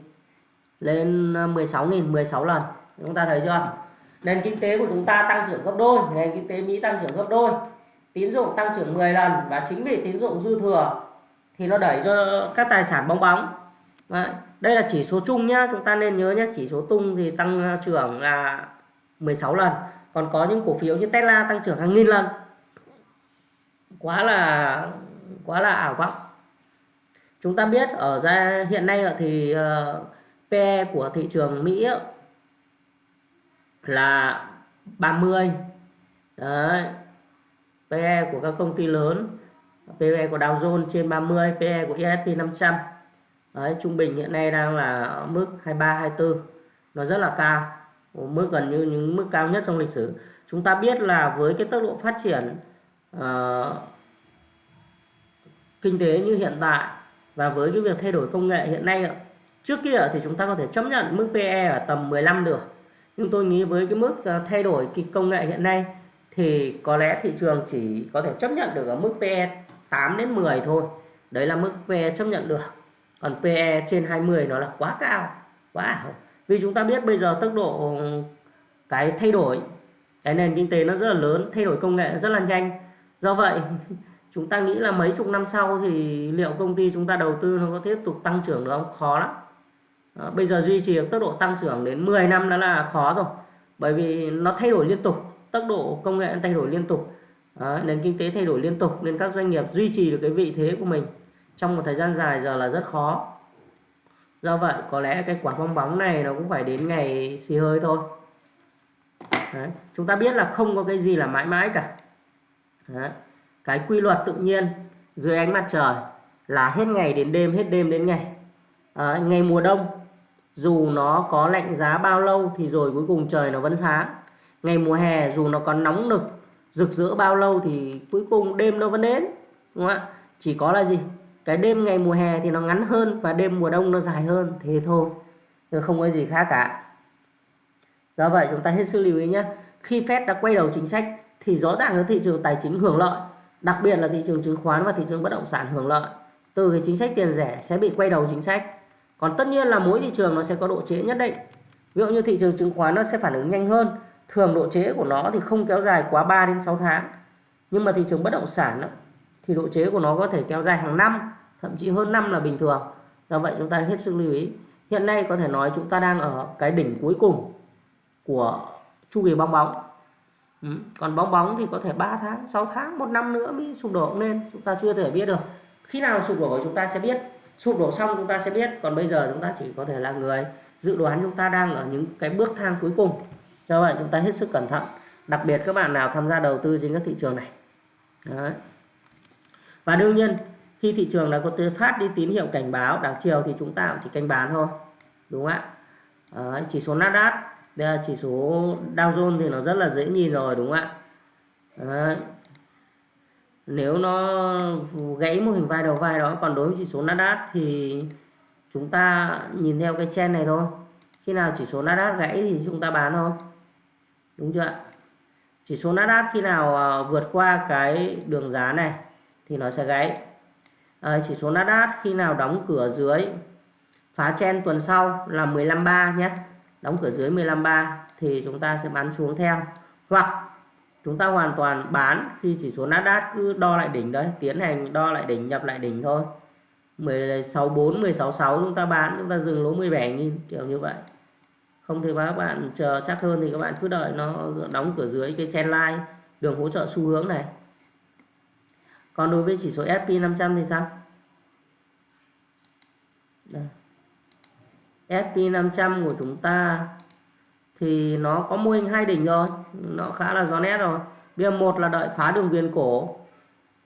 lên ờ, 16.000 16 lần. Chúng ta thấy chưa? Nền kinh tế của chúng ta tăng trưởng gấp đôi, nền kinh tế Mỹ tăng trưởng gấp đôi tín dụng tăng trưởng 10 lần và chính vì tín dụng dư thừa thì nó đẩy cho các tài sản bong bóng. Đấy. đây là chỉ số chung nhá chúng ta nên nhớ nhé chỉ số tung thì tăng à, trưởng là 16 lần còn có những cổ phiếu như Tesla tăng trưởng hàng nghìn lần. Quá là quá là ảo vọng. Chúng ta biết ở ra hiện nay thì ờ, uh, PE của thị trường Mỹ là 30 đấy PE của các công ty lớn. PE của Dow Jones trên 30 PE của S&P 500 đấy trung bình hiện nay đang là mức 23 24 nó rất là cao. Mức gần như những mức cao nhất trong lịch sử. Chúng ta biết là với cái tốc độ phát triển uh, kinh tế như hiện tại và với cái việc thay đổi công nghệ hiện nay trước kia thì chúng ta có thể chấp nhận mức PE ở tầm 15 được. Nhưng tôi nghĩ với cái mức ờ, thay đổi cái công nghệ hiện nay thì có lẽ thị trường chỉ có thể chấp nhận được ở mức PE 8 đến 10 thôi. Đấy là mức PE chấp nhận được. Còn PE trên 20 nó là quá cao, quá ảo. Vì chúng ta biết bây giờ tốc độ, cái thay đổi, cái nền kinh tế nó rất là lớn, thay đổi công nghệ rất là nhanh. Do vậy, chúng ta nghĩ là mấy chục năm sau thì liệu công ty chúng ta đầu tư nó có tiếp tục tăng trưởng được không? Khó lắm. Ờ, bây giờ duy trì tốc độ tăng trưởng đến 10 năm đó là khó rồi. Bởi vì nó thay đổi liên tục tốc độ công nghệ thay đổi liên tục đó, nền kinh tế thay đổi liên tục nên các doanh nghiệp duy trì được cái vị thế của mình trong một thời gian dài giờ là rất khó do vậy có lẽ cái quả bong bóng này nó cũng phải đến ngày xì hơi thôi Đấy. chúng ta biết là không có cái gì là mãi mãi cả Đấy. cái quy luật tự nhiên dưới ánh mặt trời là hết ngày đến đêm hết đêm đến ngày à, ngày mùa đông dù nó có lạnh giá bao lâu thì rồi cuối cùng trời nó vẫn sáng ngày mùa hè dù nó còn nóng nực, rực rỡ bao lâu thì cuối cùng đêm nó vẫn đến, đúng không ạ? Chỉ có là gì? Cái đêm ngày mùa hè thì nó ngắn hơn và đêm mùa đông nó dài hơn, thế thôi không có gì khác cả. Do vậy chúng ta hết sức lưu ý nhé. Khi Fed đã quay đầu chính sách thì rõ ràng là thị trường tài chính hưởng lợi, đặc biệt là thị trường chứng khoán và thị trường bất động sản hưởng lợi. Từ cái chính sách tiền rẻ sẽ bị quay đầu chính sách. Còn tất nhiên là mỗi thị trường nó sẽ có độ trễ nhất định. Ví dụ như thị trường chứng khoán nó sẽ phản ứng nhanh hơn thường độ trễ của nó thì không kéo dài quá 3 đến 6 tháng. Nhưng mà thị trường bất động sản đó, thì độ trễ của nó có thể kéo dài hàng năm thậm chí hơn năm là bình thường. Do vậy chúng ta hết sức lưu ý. Hiện nay có thể nói chúng ta đang ở cái đỉnh cuối cùng của chu kỳ bong bóng. Ừ. còn bong bóng thì có thể 3 tháng 6 tháng một năm nữa mới sụp đổ lên chúng ta chưa thể biết được. Khi nào sụp đổ chúng ta sẽ biết. Sụp đổ xong chúng ta sẽ biết. Còn bây giờ chúng ta chỉ có thể là người dự đoán chúng ta đang ở những cái bước thang cuối cùng do vậy chúng ta hết sức cẩn thận đặc biệt các bạn nào tham gia đầu tư trên các thị trường này Đấy. và đương nhiên, khi thị trường đã có phát đi tín hiệu cảnh báo, đảo chiều thì chúng ta cũng chỉ canh bán thôi đúng không ạ Đấy. chỉ số Nasdaq, đây là chỉ số Dow Jones thì nó rất là dễ nhìn rồi, đúng không ạ Đấy. nếu nó gãy mô hình vai đầu vai đó, còn đối với chỉ số Nasdaq thì chúng ta nhìn theo cái trend này thôi khi nào chỉ số Nasdaq gãy thì chúng ta bán thôi đúng chưa ạ? Chỉ số Nasdaq khi nào ờ, vượt qua cái đường giá này thì nó sẽ gãy à, ờ, chỉ số Nasdaq khi nào đóng cửa dưới phá chen tuần sau là 15.3 nhé. Đóng cửa dưới 15.3 thì chúng ta sẽ bán xuống theo. Hoặc chúng ta hoàn toàn bán khi chỉ số Nasdaq cứ đo lại đỉnh đấy tiến hành đo lại đỉnh nhập lại đỉnh thôi. 16.4 16.6 chúng ta bán chúng ta dừng lỗ 17.000 kiểu như vậy không thì các bạn chờ chắc hơn thì các bạn cứ đợi nó đóng cửa dưới cái chen line, đường hỗ trợ xu hướng này. Còn đối với chỉ số SP 500 thì sao? Đây. SP 500 của chúng ta thì nó có mô hình hai đỉnh rồi, nó khá là rõ nét rồi. Bây giờ một là đợi phá đường viền cổ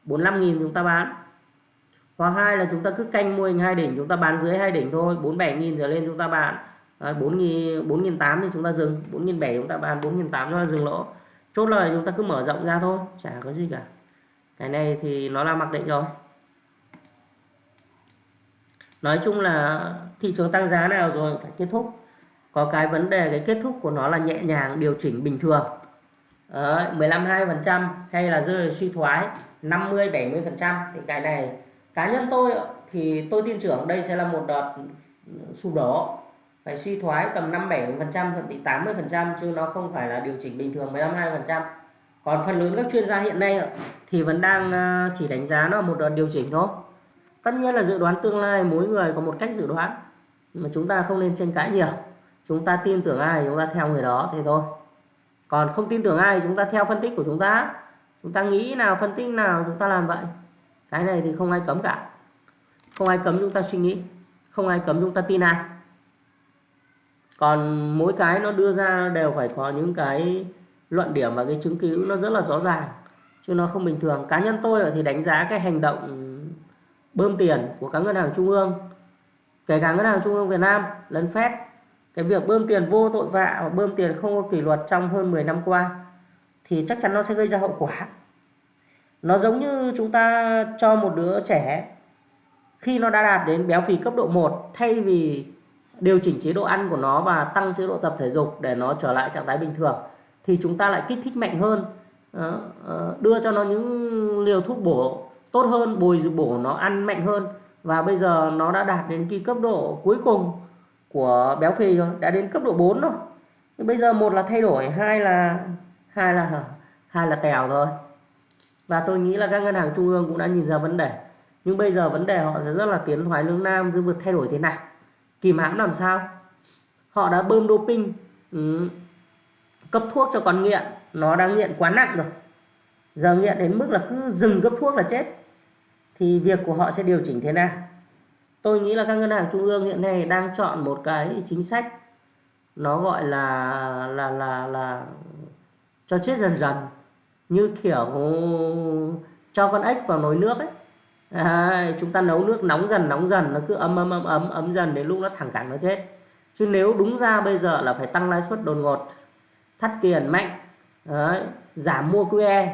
45.000 chúng ta bán. Hoặc hai là chúng ta cứ canh mô hình hai đỉnh, chúng ta bán dưới hai đỉnh thôi 47.000 trở lên chúng ta bán à, 4 4 8 thì chúng ta dừng 4 7 chúng ta bán 4 8 cho dừng lỗ. Chốt lời chúng ta cứ mở rộng ra thôi chả có gì cả. Cái này thì nó là mặc định rồi. Nói chung là thị trường tăng giá nào rồi phải kết thúc. Có cái vấn đề cái kết thúc của nó là nhẹ nhàng điều chỉnh bình thường. Đấy, 15 2% hay là rơi suy thoái 50 70% thì cái này cá nhân tôi thì tôi tin tưởng đây sẽ là một đợt sụp đổ phải suy thoái tầm 5 7 phần trăm, thậm chí 80 phần trăm, chứ nó không phải là điều chỉnh bình thường 15 2 phần trăm. Còn phần lớn các chuyên gia hiện nay thì vẫn đang ờ, chỉ đánh giá nó một đợt điều chỉnh thôi. Tất nhiên là dự đoán tương lai, mỗi người có một cách dự đoán, mà chúng ta không nên tranh cãi nhiều. Chúng ta tin tưởng ai chúng ta theo người đó, thế thôi. Còn không tin tưởng ai chúng ta theo phân tích của chúng ta. Chúng ta nghĩ nào, phân tích nào, chúng ta làm vậy. Cái này thì không ai cấm cả. Không ai cấm chúng ta suy nghĩ. Không ai cấm chúng ta tin ai còn mỗi cái nó đưa ra đều phải có những cái luận điểm và cái chứng cứ nó rất là rõ ràng, chứ nó không bình thường. Cá nhân tôi thì đánh giá cái hành động bơm tiền của các ngân hàng trung ương, kể cả ngân hàng trung ương Việt Nam lẫn Fed cái việc bơm tiền vô tội vạ và bơm tiền không có kỷ luật trong hơn 10 năm qua thì chắc chắn nó sẽ gây ra hậu quả. Nó giống như chúng ta cho một đứa trẻ, khi nó đã đạt đến béo phì cấp độ 1 thay vì điều chỉnh chế độ ăn của nó và tăng chế độ tập thể dục để nó trở lại trạng thái bình thường, thì chúng ta lại kích thích mạnh hơn ờ, ờ, đưa cho nó những liều thuốc bổ tốt hơn, bồi bổ nó ăn mạnh hơn. Và bây giờ nó đã đạt đến cái cấp độ cuối cùng của béo phì rồi, đã đến cấp độ 4 rồi. Bây giờ một là thay đổi, hai là hai là hai là tèo rồi. Và tôi nghĩ là các ngân hàng trung ương cũng đã nhìn ra vấn đề. Nhưng bây giờ vấn đề họ sẽ rất là tiến thoái lưỡng nam giữa việc thay đổi thế nào kìm hãm làm sao? Họ đã bơm doping ừ. cấp thuốc cho con nghiện. Nó đang nghiện quá nặng rồi. Giờ nghiện đến mức là cứ dừng cấp thuốc là chết. Thì việc của họ sẽ điều chỉnh thế nào? Tôi nghĩ là các ngân hàng trung ương hiện nay đang chọn một cái chính sách. Nó gọi là là là là cho chết dần dần. Như kiểu cho con ếch vào nồi nước ấy. Đấy, chúng ta nấu nước nóng dần nóng dần nó cứ ấm ấm ấm ấm ấm dần đến lúc nó thẳng cẳng nó chết. Chứ nếu đúng ra bây giờ là phải tăng lãi suất đột ngột thắt tiền mạnh Đấy, giảm mua QE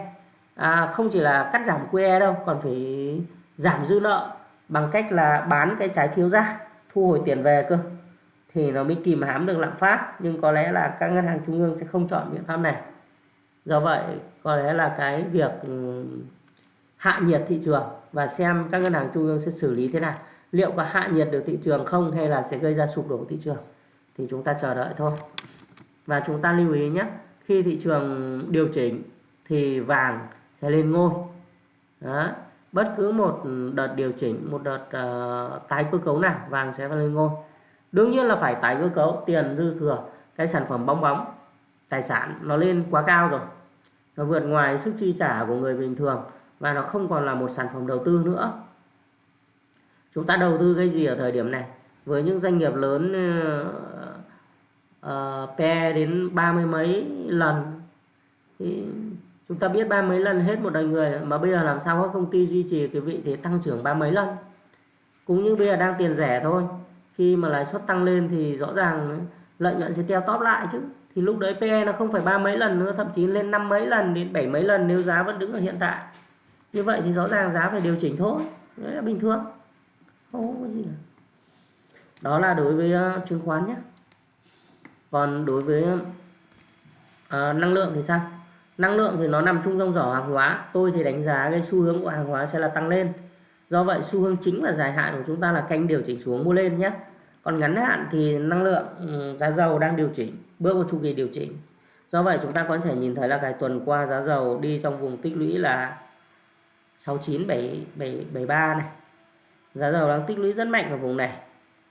à, không chỉ là cắt giảm QE đâu còn phải giảm dư nợ bằng cách là bán cái trái phiếu ra thu hồi tiền về cơ. Thì nó mới kìm hãm được lạm phát nhưng có lẽ là các ngân hàng trung ương sẽ không chọn biện pháp này. Do vậy có lẽ là cái việc ừ, hạ nhiệt thị trường và xem các ngân hàng trung ương sẽ xử lý thế nào. Liệu có hạ nhiệt được thị trường không hay là sẽ gây ra sụp đổ thị trường? Thì chúng ta chờ đợi thôi. Và chúng ta lưu ý nhé khi thị trường điều chỉnh thì vàng sẽ lên ngôi. Đó. bất cứ một đợt điều chỉnh một đợt uh, tái cơ cấu nào vàng sẽ lên ngôi. Đương nhiên là phải tái cơ cấu tiền dư thừa cái sản phẩm bong bóng tài sản nó lên quá cao rồi. Nó vượt ngoài sức chi trả của người bình thường và nó không còn là một sản phẩm đầu tư nữa. Chúng ta đầu tư cái gì ở thời điểm này? Với những doanh nghiệp lớn ờ, ờ, uh, uh, PE đến ba mươi mấy lần. Thì chúng ta biết ba mấy lần hết một đời người mà bây giờ làm sao các công ty duy trì cái vị thế tăng trưởng ba mấy lần? Cũng như bây giờ đang tiền rẻ thôi. Khi mà lãi suất tăng lên thì rõ ràng lợi nhuận sẽ theo top lại chứ. Thì lúc đấy PE nó không phải ba mấy lần nữa thậm chí lên năm mấy lần đến bảy mấy lần nếu giá vẫn đứng ở hiện tại như vậy thì rõ ràng giá phải điều chỉnh thôi. Đấy là bình thường. Không có gì cả. Đó là đối với uh, chứng khoán nhé. Còn đối với uh, năng lượng thì sao? Năng lượng thì nó nằm chung trong giỏ hàng hóa. Tôi thì đánh giá cái xu hướng của hàng hóa sẽ là tăng lên. Do vậy xu hướng chính và dài hạn của chúng ta là canh điều chỉnh xuống mua lên nhé. Còn ngắn hạn thì năng lượng ừ, giá dầu đang điều chỉnh bước vào chu kỳ điều chỉnh. Do vậy chúng ta có thể nhìn thấy là cái tuần qua giá dầu đi trong vùng tích lũy là 69773 này. Giá dầu đang tích lũy rất mạnh ở vùng này.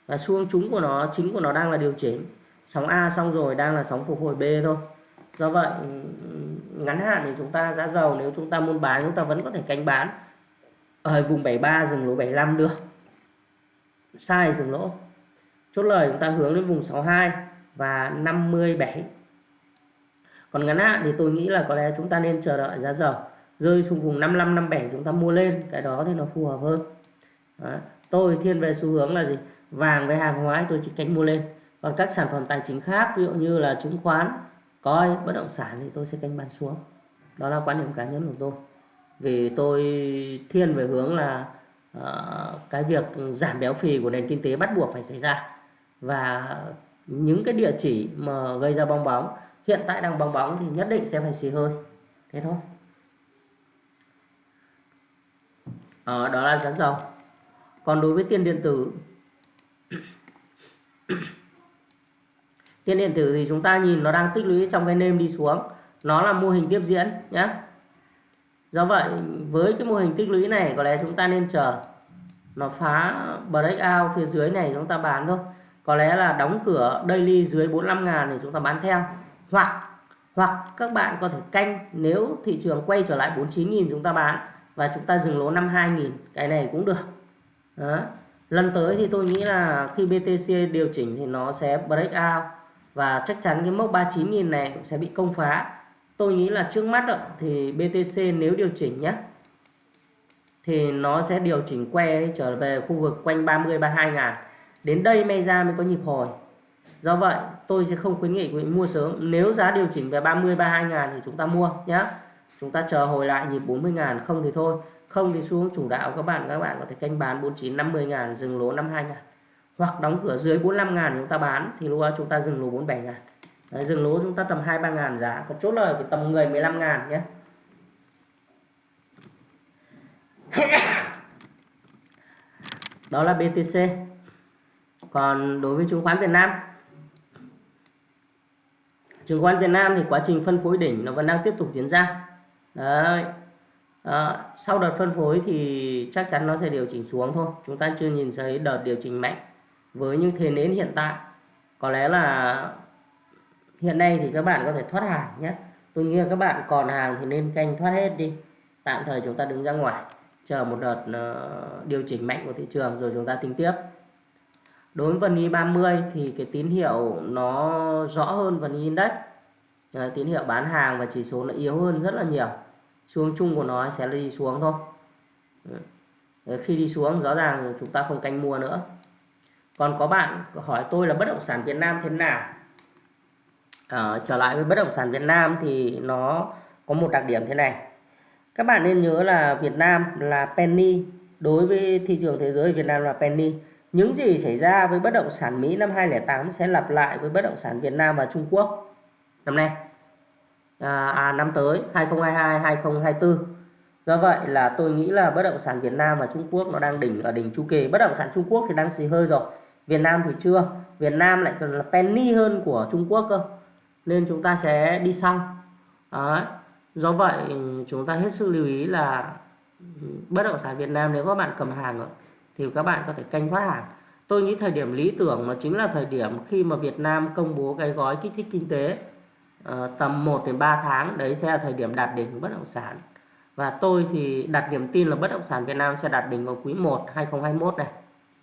Và xu hướng của nó, chính của nó đang là điều chỉnh. Sóng A xong rồi đang là sóng phục hồi B thôi. Do vậy ngắn hạn thì chúng ta giá dầu nếu chúng ta muốn bán, chúng ta vẫn có thể canh bán ở vùng 73 dừng lỗ 75 được. Sai dừng lỗ. Chốt lời chúng ta hướng đến vùng 62 và 57 còn ngắn hạn thì tôi nghĩ là có lẽ chúng ta nên chờ đợi giá dầu rơi xuống vùng 55 57 chúng ta mua lên cái đó thì nó phù hợp hơn. Đó. tôi thiên về xu hướng là gì? Vàng với hàng hóa tôi chỉ canh mua lên. Còn các sản phẩm tài chính khác ví dụ như là chứng khoán coi bất động sản thì tôi sẽ canh bán xuống. Đó là quan điểm cá nhân của tôi. Vì tôi thiên về hướng là uh, cái việc giảm béo phì của nền kinh tế bắt buộc phải xảy ra. Và những cái địa chỉ mà gây ra bong bóng hiện tại đang bong bóng thì nhất định sẽ phải xì hơi. Thế thôi. Ờ, đó là giá dầu còn đối với tiền điện tử tiền điện tử thì chúng ta nhìn nó đang tích lũy trong cái nêm đi xuống. Nó là mô hình tiếp diễn nhé do vậy với cái mô hình tích lũy này có lẽ chúng ta nên chờ. Nó phá breakout phía dưới này chúng ta bán thôi. Có lẽ là đóng cửa daily dưới 45 ngàn thì chúng ta bán theo. Hoặc hoặc các bạn có thể canh nếu thị trường quay trở lại 49.000 chúng ta bán và chúng ta dừng lỗ 52.000 cái này cũng được. Đó. lần tới thì tôi nghĩ là khi BTC điều chỉnh thì nó sẽ break out. Và chắc chắn cái mốc 39.000 này cũng sẽ bị công phá. Tôi nghĩ là trước mắt thì BTC nếu điều chỉnh nhé thì nó sẽ điều chỉnh que trở về khu vực quanh 30 32 ngàn. Đến đây may ra mới có nhịp hồi. Do vậy, tôi sẽ không khuyến nghị quý vị mua sớm. Nếu giá điều chỉnh về 30 32 ngàn thì chúng ta mua nhé chúng ta chờ hồi lại nhịp 40 ngàn không thì thôi. Không thì xuống chủ đạo các bạn các bạn có thể canh bán 49 50 ngàn dừng lỗ 52 ngàn. Hoặc đóng cửa dưới 45 ngàn chúng ta bán thì lúc đó chúng ta dừng lỗ 47 ngàn. Đấy, dừng lỗ chúng ta tầm 2 3 ngàn giá. Còn chốt lời thì tầm 10 15 ngàn nhé. Đó là BTC còn đối với chứng khoán Việt Nam. Chứng khoán Việt Nam thì quá trình phân phối đỉnh nó vẫn đang tiếp tục diễn ra đấy. À, sau đợt phân phối thì chắc chắn nó sẽ điều chỉnh xuống thôi. Chúng ta chưa nhìn thấy đợt điều chỉnh mạnh với những thế nến hiện tại. Có lẽ là hiện nay thì các bạn có thể thoát hàng nhé. Tôi nghĩ là các bạn còn hàng thì nên canh thoát hết đi. Tạm thời chúng ta đứng ra ngoài chờ một đợt uh, điều chỉnh mạnh của thị trường rồi chúng ta tính tiếp. Đối với vn 30 thì cái tín hiệu nó rõ hơn phần index. Đấy, tín hiệu bán hàng và chỉ số nó yếu hơn rất là nhiều xu chung của nó sẽ đi xuống thôi. Ừ. Đấy, khi đi xuống rõ ràng chúng ta không canh mua nữa. Còn có bạn hỏi tôi là bất động sản Việt Nam thế nào? À, trở lại với bất động sản Việt Nam thì nó có một đặc điểm thế này. Các bạn nên nhớ là Việt Nam là penny. Đối với thị trường thế giới Việt Nam là penny. Những gì xảy ra với bất động sản Mỹ năm 2008 sẽ lặp lại với bất động sản Việt Nam và Trung Quốc năm nay à, à năm tới 2022 2024 do vậy là tôi nghĩ là bất động sản Việt Nam và Trung Quốc nó đang đỉnh ở đỉnh chu kỳ. Bất động sản Trung Quốc thì đang xì hơi rồi. Việt Nam thì chưa. Việt Nam lại còn là penny hơn của Trung Quốc cơ. Nên chúng ta sẽ đi sau. Đấy. do vậy chúng ta hết sức lưu ý là ừ, bất động sản Việt Nam nếu các bạn cầm hàng thì các bạn có thể canh thoát hàng. Tôi nghĩ thời điểm lý tưởng nó chính là thời điểm khi mà Việt Nam công bố cái gói kích thích kinh tế uh, tầm 1 đến 3 tháng đấy sẽ là thời điểm đạt đỉnh của bất động sản. Và tôi thì đặt niềm tin là bất động sản Việt Nam sẽ đạt đỉnh vào quý 1 2021 này.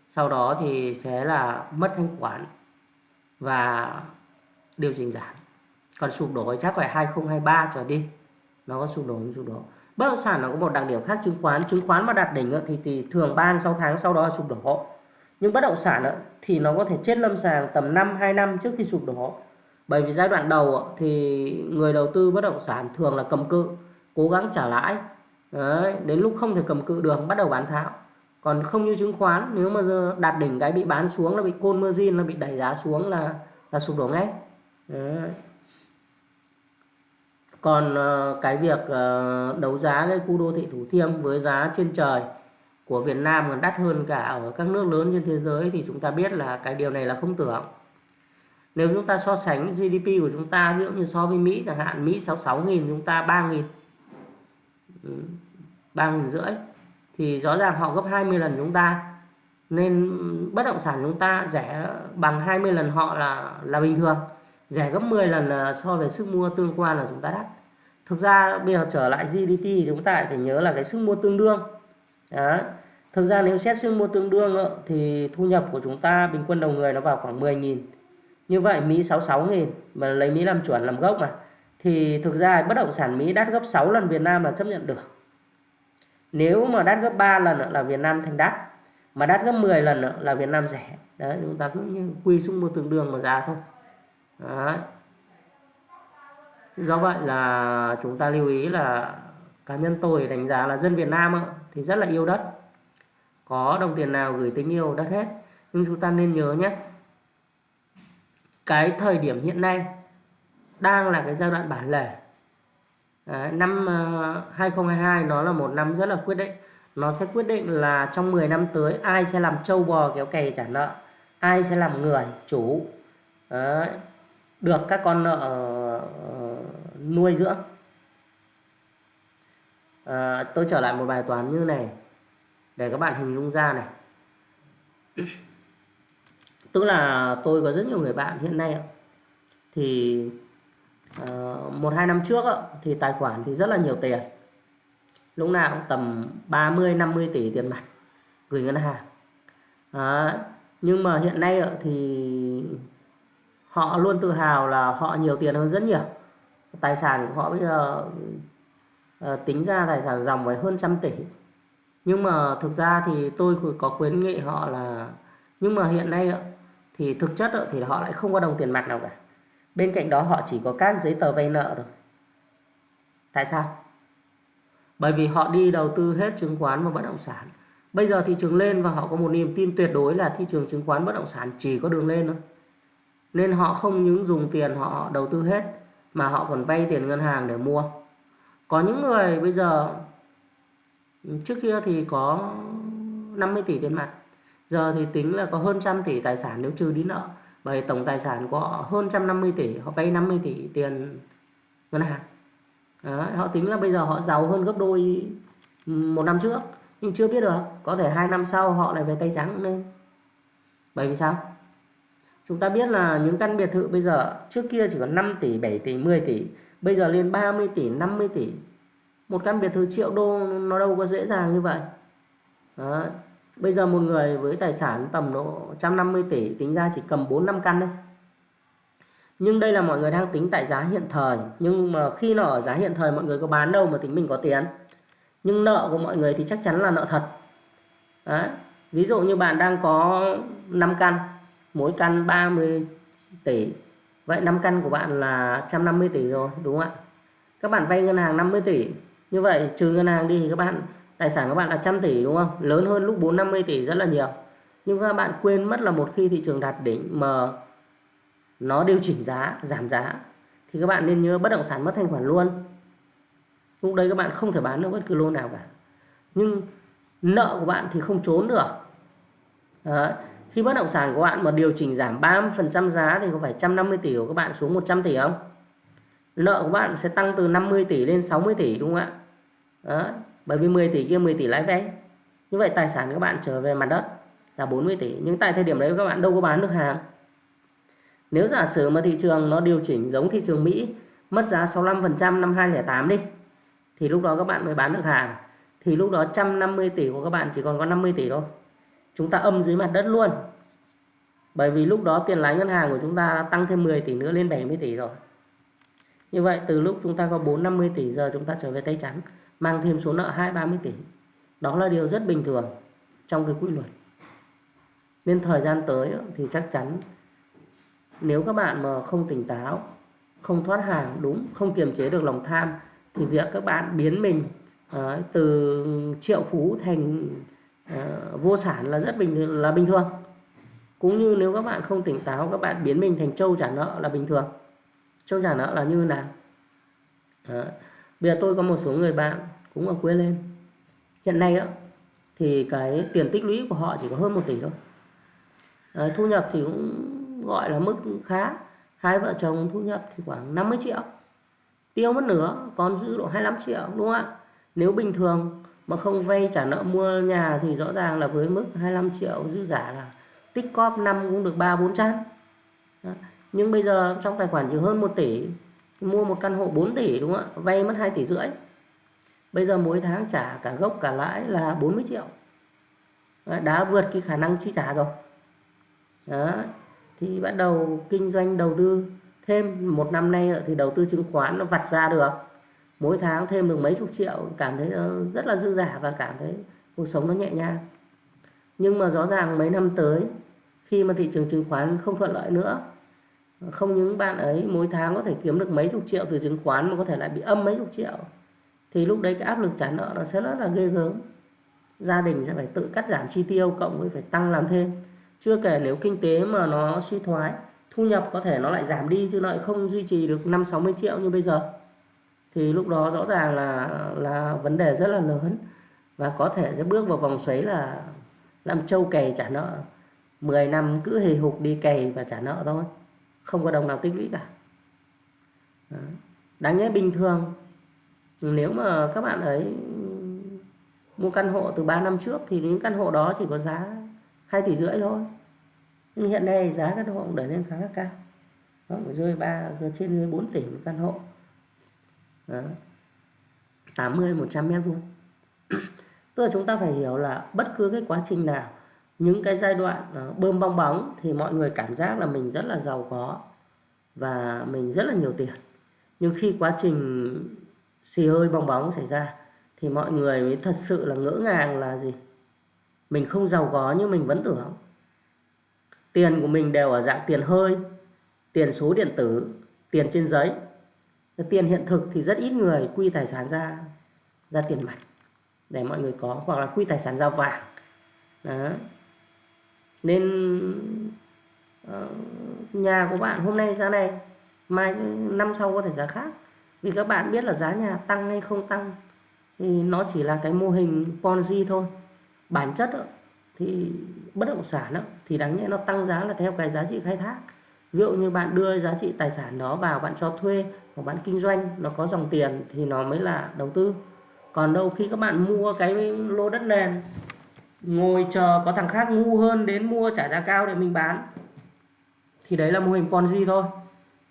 Sau đó thì sẽ là mất thanh khoản và điều chỉnh giảm. Còn sụp đổ chắc phải 2023 trở đi. Nó có sụp đổ không? Sụp đổ. Bất động sản nó có một đặc điểm khác chứng khoán. Chứng khoán mà đạt đỉnh thì, thì thường 3 6 tháng sau đó sụp đổ. Nhưng bất động sản thì nó có thể chết lâm sàng tầm 5 2 năm trước khi sụp đổ bởi vì giai đoạn đầu thì người đầu tư bất động sản thường là cầm cự cố gắng trả lãi. Đấy, đến lúc không thể cầm cự được bắt đầu bán tháo. Còn không như chứng khoán nếu mà đạt đỉnh cái bị bán xuống là bị côn margin là bị đẩy giá xuống là là sụp đổ ngay. Đấy. còn ờ, cái việc ờ, đấu giá cái khu đô thị Thủ Thiêm với giá trên trời của Việt Nam còn đắt hơn cả ở các nước lớn trên thế giới thì chúng ta biết là cái điều này là không tưởng nếu chúng ta so sánh GDP của chúng ta, ví dụ như so với Mỹ chẳng hạn, Mỹ 66.000 chúng ta 3.000 3.000 ừ, rưỡi. Thì rõ ràng họ gấp 20 lần chúng ta. Nên bất động sản chúng ta rẻ bằng 20 lần họ là là bình thường. Rẻ gấp 10 lần là so với sức mua tương quan là chúng ta đắt. Thực ra bây giờ trở lại GDP thì chúng ta phải nhớ là cái sức mua tương đương. Đó. thực ra nếu xét sức mua tương đương ờ, thì thu nhập của chúng ta bình quân đầu người nó vào khoảng 10.000 như vậy Mỹ 66.000 mà lấy Mỹ làm chuẩn, làm gốc mà, thì thực ra bất động sản Mỹ đắt gấp 6 lần Việt Nam là chấp nhận được. Nếu mà đắt gấp 3 lần là Việt Nam thành đắt, mà đắt gấp 10 lần là Việt Nam rẻ. Đấy, chúng ta cứ như quy xuống một tương đương mà ra thôi. Đấy. do vậy là chúng ta lưu ý là cá nhân tôi đánh giá là dân Việt Nam thì rất là yêu đất. Có đồng tiền nào gửi tình yêu đất hết. Nhưng chúng ta nên nhớ nhé cái thời điểm hiện nay đang là cái giai đoạn bản lề. Đấy, năm ờ, 2022 nó là một năm rất là quyết định. Nó sẽ quyết định là trong 10 năm tới ai sẽ làm trâu bò kéo cày trả nợ ai sẽ làm người chủ. Đấy, được các con nợ ờ, nuôi dưỡng. À, tôi trở lại một bài toán như này để các bạn hình dung ra này tức là tôi có rất nhiều người bạn hiện nay thì ờ, một hai năm trước thì tài khoản thì rất là nhiều tiền. Lúc nào cũng tầm 30 50 tỷ tiền mặt gửi ngân hàng. À, nhưng mà hiện nay thì họ luôn tự hào là họ nhiều tiền hơn rất nhiều. Tài sản của họ bây giờ ờ, tính ra tài sản dòng phải hơn trăm tỷ. Nhưng mà thực ra thì tôi có khuyến nghị họ là nhưng mà hiện nay thì thực chất thì họ lại không có đồng tiền mặt nào cả. Bên cạnh đó, họ chỉ có các giấy tờ vay nợ thôi. Tại sao? Bởi vì họ đi đầu tư hết chứng khoán và bất động sản. Bây giờ thị trường lên và họ có một niềm tin tuyệt đối là thị trường chứng khoán, bất động sản chỉ có đường lên thôi. Nên họ không những dùng tiền họ đầu tư hết, mà họ còn vay tiền ngân hàng để mua. Có những người bây giờ, trước kia thì có 50 tỷ tiền mặt giờ thì tính là có hơn trăm tỷ tài sản nếu trừ đi nợ bởi tổng tài sản của họ hơn 150 tỷ họ vay 50 tỷ tiền ngân hàng. Đó, họ tính là bây giờ họ giàu hơn gấp đôi một năm trước nhưng chưa biết được có thể hai năm sau họ lại về tay trắng nên bởi vì sao? Chúng ta biết là những căn biệt thự bây giờ trước kia chỉ có 5 tỷ 7 tỷ 10 tỷ bây giờ lên 30 tỷ 50 tỷ. Một căn biệt thự triệu đô nó đâu có dễ dàng như vậy. Đó. Bây giờ một người với tài sản tầm độ 150 tỷ, tính ra chỉ cầm 4 5 căn đấy. nhưng đây là mọi người đang tính tại giá hiện thời. Nhưng mà khi nó ở giá hiện thời, mọi người có bán đâu mà tính mình có tiền. Nhưng nợ của mọi người thì chắc chắn là nợ thật. Đấy. ví dụ như bạn đang có 5 căn, mỗi căn 30 tỷ. Vậy 5 căn của bạn là 150 tỷ rồi, đúng không ạ? Các bạn vay ngân hàng 50 tỷ. Như vậy, trừ ngân hàng đi thì các bạn tài sản các bạn là trăm tỷ, đúng không? Lớn hơn lúc 450 tỷ rất là nhiều. Nhưng các bạn quên mất là một khi thị trường đạt đỉnh mà nó điều chỉnh giá, giảm giá, thì các bạn nên nhớ bất động sản mất thanh khoản luôn. Lúc đấy các bạn không thể bán được bất cứ lô nào cả. Nhưng nợ của bạn thì không trốn được. Đấy. khi bất động sản của bạn mà điều chỉnh giảm 30% giá thì có phải 150 tỷ của các bạn xuống 100 tỷ không? Nợ của bạn sẽ tăng từ 50 tỷ lên 60 tỷ, đúng không ạ? Đấy bởi vì 10 tỷ kia 10 tỷ lãi vay. Như vậy tài sản các bạn trở về mặt đất là 40 tỷ. Nhưng tại thời điểm đấy các bạn đâu có bán được hàng. Nếu giả sử mà thị trường nó điều chỉnh giống thị trường Mỹ, mất giá 65% năm 2008 đi, thì lúc đó các bạn mới bán được hàng. Thì lúc đó 150 tỷ của các bạn chỉ còn có 50 tỷ thôi. Chúng ta âm dưới mặt đất luôn. Bởi vì lúc đó tiền lãi ngân hàng của chúng ta tăng thêm 10 tỷ nữa lên 70 tỷ rồi. Như vậy từ lúc chúng ta có 450 tỷ, giờ chúng ta trở về tay trắng mang thêm số nợ 2 30 tỷ. Đó là điều rất bình thường trong cái quy luật. Nên thời gian tới thì chắc chắn nếu các bạn mà không tỉnh táo, không thoát hàng đúng, không kiềm chế được lòng tham, thì việc các bạn biến mình ờ, từ triệu phú thành ờ, vô sản là rất bình, là bình thường. Cũng như nếu các bạn không tỉnh táo, các bạn biến mình thành trâu trả nợ là bình thường. Trâu trả nợ là như nào? Đó bây giờ tôi có một số người bạn cũng ở quê lên. Hiện nay á thì cái tiền tích lũy của họ chỉ có hơn một tỷ thôi. À, thu nhập thì cũng gọi là mức khá. Hai vợ chồng thu nhập thì khoảng 50 triệu. Tiêu mất nửa còn giữ độ 25 triệu đúng không ạ? Nếu bình thường mà không vay trả nợ mua nhà thì rõ ràng là với mức 25 triệu dư giả là tích cóp năm cũng được ba bốn trăm. Nhưng bây giờ trong tài khoản chỉ hơn 1 tỷ mua một căn hộ 4 tỷ, đúng không ạ? Vay mất 2 tỷ rưỡi. Bây giờ mỗi tháng trả cả gốc cả lãi là 40 triệu. Đã vượt cái khả năng chi trả rồi. Đó, thì bắt đầu kinh doanh đầu tư thêm một năm nay thì đầu tư chứng khoán nó vặt ra được. Mỗi tháng thêm được mấy chục triệu, cảm thấy ờ, rất là dư giả và cảm thấy cuộc sống nó nhẹ nhàng. Nhưng mà rõ ràng mấy năm tới, khi mà thị trường chứng khoán không thuận lợi nữa không những bạn ấy mỗi tháng có thể kiếm được mấy chục triệu từ chứng khoán mà có thể lại bị âm mấy chục triệu. Thì lúc đấy cái áp lực trả nợ nó sẽ rất là ghê gớm. Gia đình sẽ phải tự cắt giảm chi tiêu, cộng với phải tăng làm thêm. Chưa kể nếu kinh tế mà nó suy thoái, thu nhập có thể nó lại giảm đi chứ nó lại không duy trì được 5 60 triệu như bây giờ. Thì lúc đó rõ ràng là là vấn đề rất là lớn. Và có thể sẽ bước vào vòng xoáy là làm trâu cày trả nợ. 10 năm cứ hề hục đi cày và trả nợ thôi không có đồng nào tích lũy cả. Đó. đáng nhẽ bình thường, nếu mà các bạn ấy mua căn hộ từ 3 năm trước thì những căn hộ đó chỉ có giá 2 tỷ rưỡi thôi. Nhưng hiện nay giá căn hộ cũng đẩy lên khá là cao. Nó rơi ba trên dưới 4 tỷ một căn hộ. Đó. 80 100 mét vuông. Tức là chúng ta phải hiểu là bất cứ cái quá trình nào những cái giai đoạn ờ, bơm bong bóng thì mọi người cảm giác là mình rất là giàu có và mình rất là nhiều tiền. Nhưng khi quá trình xì hơi bong bóng xảy ra thì mọi người mới thật sự là ngỡ ngàng là gì? Mình không giàu có nhưng mình vẫn tưởng. Tiền của mình đều ở dạng tiền hơi, tiền số điện tử, tiền trên giấy. Tiền hiện thực thì rất ít người quy tài sản ra ra tiền mặt để mọi người có, hoặc là quy tài sản ra vàng. Đó nên ờ, nhà của bạn hôm nay giá này mai năm sau có thể giá khác. Vì các bạn biết là giá nhà tăng hay không tăng thì nó chỉ là cái mô hình Ponzi thôi. Bản chất đó, thì bất động sản đó, thì đáng nhẽ nó tăng giá là theo cái giá trị khai thác. Ví dụ như bạn đưa giá trị tài sản đó vào bạn cho thuê hoặc bạn kinh doanh nó có dòng tiền thì nó mới là đầu tư. Còn đâu khi các bạn mua cái lô đất nền ngồi chờ có thằng khác ngu hơn đến mua trả giá cao để mình bán. Thì đấy là mô hình Ponzi thôi.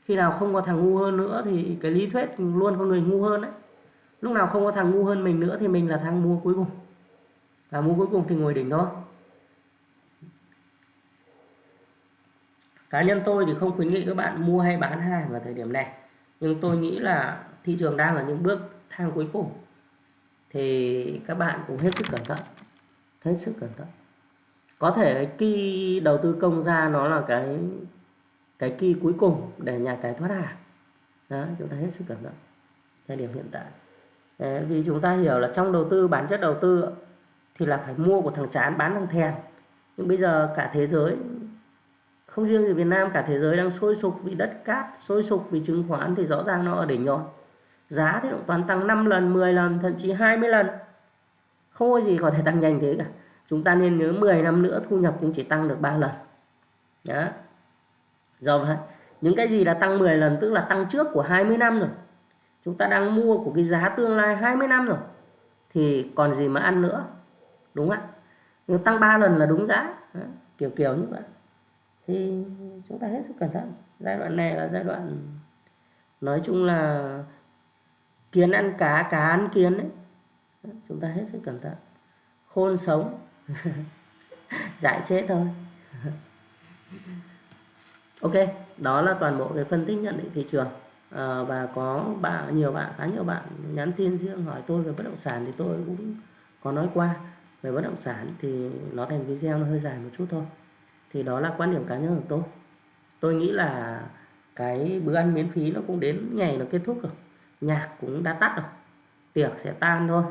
Khi nào không có thằng ngu hơn nữa thì cái lý thuyết luôn có người ngu hơn đấy lúc nào không có thằng ngu hơn mình nữa thì mình là thằng mua cuối cùng. Và mua cuối cùng thì ngồi đỉnh thôi. Cá nhân tôi thì không khuyến nghị các bạn mua hay bán hàng vào thời điểm này. Nhưng tôi nghĩ là thị trường đang ở những bước thang cuối cùng. Thì các bạn cũng hết sức cẩn thận hết sức cẩn thận. Có thể cái kỳ đầu tư công ra nó là cái cái kỳ cuối cùng để nhà cái thoát hàng đó chúng ta hết sức cẩn thận. Thời điểm hiện tại. Đấy, vì chúng ta hiểu là trong đầu tư bản chất đầu tư thì là phải mua của thằng chán bán thằng thèm. Nhưng bây giờ cả thế giới không riêng gì Việt Nam cả thế giới đang sôi sục vì đất cát sôi sục vì chứng khoán thì rõ ràng nó ở đỉnh rồi. Giá thì cũng toàn tăng 5 lần 10 lần thậm chí 20 lần không có gì có thể tăng nhanh thế cả. Chúng ta nên nhớ 10 năm nữa thu nhập cũng chỉ tăng được 3 lần. Đó. Do vậy, những cái gì là tăng 10 lần, tức là tăng trước của 20 năm rồi, chúng ta đang mua của cái giá tương lai 20 năm rồi, thì còn gì mà ăn nữa, đúng không ạ? Nhưng tăng 3 lần là đúng giá. Đó. kiểu kiểu như vậy. Thì chúng ta hết sức cẩn thận. Giai đoạn này là giai đoạn, nói chung là, kiến ăn cá cá ăn kiến đấy chúng ta hết sức cẩn thận. Khôn sống. Dại chết thôi. Ok đó là toàn bộ cái phân tích nhận định thị trường. À, và có bạn nhiều bạn khá nhiều bạn nhắn tin riêng hỏi tôi về bất động sản thì tôi cũng có nói qua. Về bất động sản thì nó thành video nó hơi dài một chút thôi. Thì đó là quan điểm cá nhân của tôi. Tôi nghĩ là cái bữa ăn miễn phí nó cũng đến ngày nó kết thúc rồi. Nhạc cũng đã tắt rồi. Tiệc sẽ tan thôi.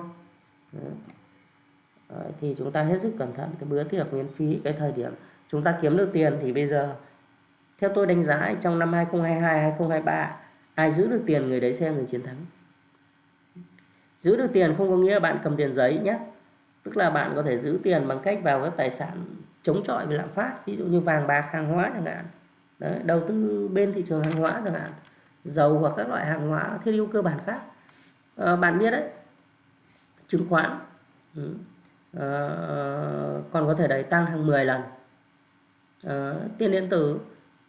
Đấy, thì chúng ta hết sức cẩn thận cái bữa tiệc miễn phí cái thời điểm chúng ta kiếm được tiền thì bây giờ theo tôi đánh giá trong năm 2022 2023 ai giữ được tiền người đấy xem người chiến thắng. Giữ được tiền không có nghĩa bạn cầm tiền giấy nhé. Tức là bạn có thể giữ tiền bằng cách vào các tài sản chống chọi với lạm phát ví dụ như vàng bạc hàng hóa chẳng hạn. Đấy, đầu tư bên thị trường hàng hóa chẳng hạn dầu hoặc các loại hàng hóa thiết yếu cơ bản khác. À, bạn biết đấy chứng khoán. Ừ. à, còn có thể đẩy tăng hàng 10 lần. À, tiền điện tử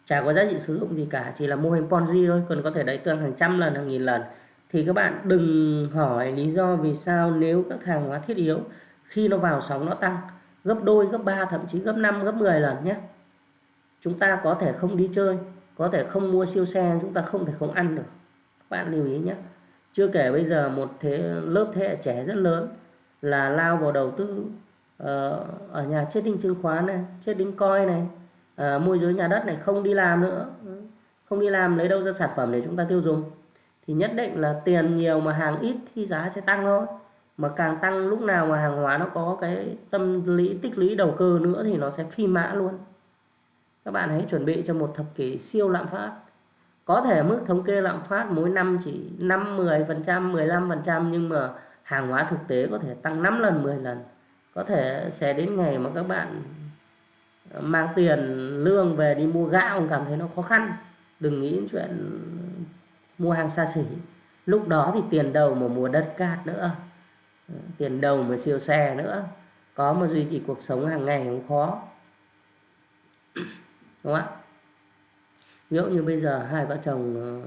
chả có giá trị sử dụng gì cả chỉ là mô hình Ponzi thôi còn có thể đẩy tăng hàng trăm lần hàng nghìn lần. Thì các bạn đừng hỏi lý do vì sao nếu các hàng hóa thiết yếu khi nó vào sóng nó tăng gấp đôi gấp ba, thậm chí gấp 5 gấp 10 lần nhé. Chúng ta có thể không đi chơi có thể không mua siêu xe chúng ta không thể không ăn được. Các bạn lưu ý nhé chưa kể bây giờ một thế lớp thế hệ trẻ rất lớn là lao vào đầu tư uh, ở nhà chết đinh chứng khoán này chết đinh coi này uh, môi giới nhà đất này không đi làm nữa. Không đi làm lấy đâu ra sản phẩm để chúng ta tiêu dùng. Thì nhất định là tiền nhiều mà hàng ít thì giá sẽ tăng thôi. Mà càng tăng lúc nào mà hàng hóa nó có cái tâm lý tích lũy đầu cơ nữa thì nó sẽ phi mã luôn. Các bạn hãy chuẩn bị cho một thập kỷ siêu lạm phát có thể mức thống kê lạm phát mỗi năm chỉ 5 10 phần trăm 15 phần trăm, nhưng mà hàng hóa thực tế có thể tăng 5 lần 10 lần. Có thể sẽ đến ngày mà các bạn ờ, mang tiền lương về đi mua gạo cảm thấy nó khó khăn. Đừng nghĩ chuyện mua hàng xa xỉ. Lúc đó thì tiền đầu mà mua đất cát nữa ờ, tiền đầu mà siêu xe nữa, có mà duy trì cuộc sống hàng ngày cũng khó. Đúng không ạ? Ví dụ như bây giờ hai vợ chồng ờ,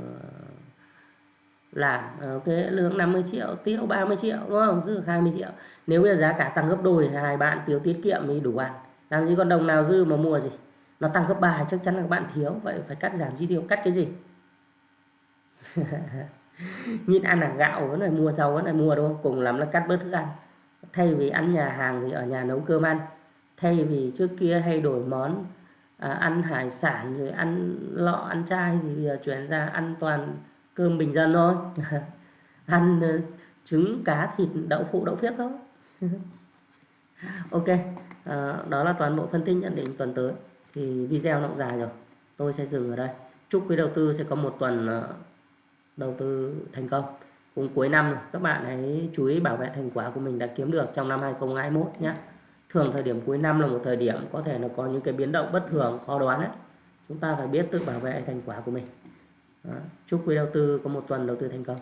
làm ờ, cái lương 50 triệu tiêu 30 triệu, đúng không? Dư 20 triệu. Nếu bây giờ giá cả tăng gấp đôi, hai bạn tiêu tiết kiệm thì đủ ăn. Làm gì còn đồng nào dư mà mua gì? Nó tăng gấp ba, chắc chắn là các bạn thiếu. Vậy phải cắt giảm chi tiêu, cắt cái gì? Nhìn ăn là gạo vẫn phải mua, rau vẫn phải mua, đúng không? Cùng lắm là cắt bớt thức ăn. Thay vì ăn nhà hàng thì ở nhà nấu cơm ăn. Thay vì trước kia hay đổi món à, ăn hải sản rồi ăn lọ ăn chai thì bây giờ chuyển ra ăn toàn cơm bình dân thôi. Ăn uh, trứng cá thịt đậu phụ đậu phiếc thôi. Ok à, đó là toàn bộ phân tích nhận định tuần tới. Thì video nó dài rồi. Tôi sẽ dừng ở đây. Chúc quý đầu tư sẽ có một tuần uh, đầu tư thành công. Cùng cuối năm các bạn hãy chú ý bảo vệ thành quả của mình đã kiếm được trong năm 2021 nhé thường thời điểm cuối năm là một thời điểm có thể là có những cái biến động bất thường, khó đoán ấy. chúng ta phải biết tự bảo vệ thành quả của mình Đó. chúc quý đầu tư có một tuần đầu tư thành công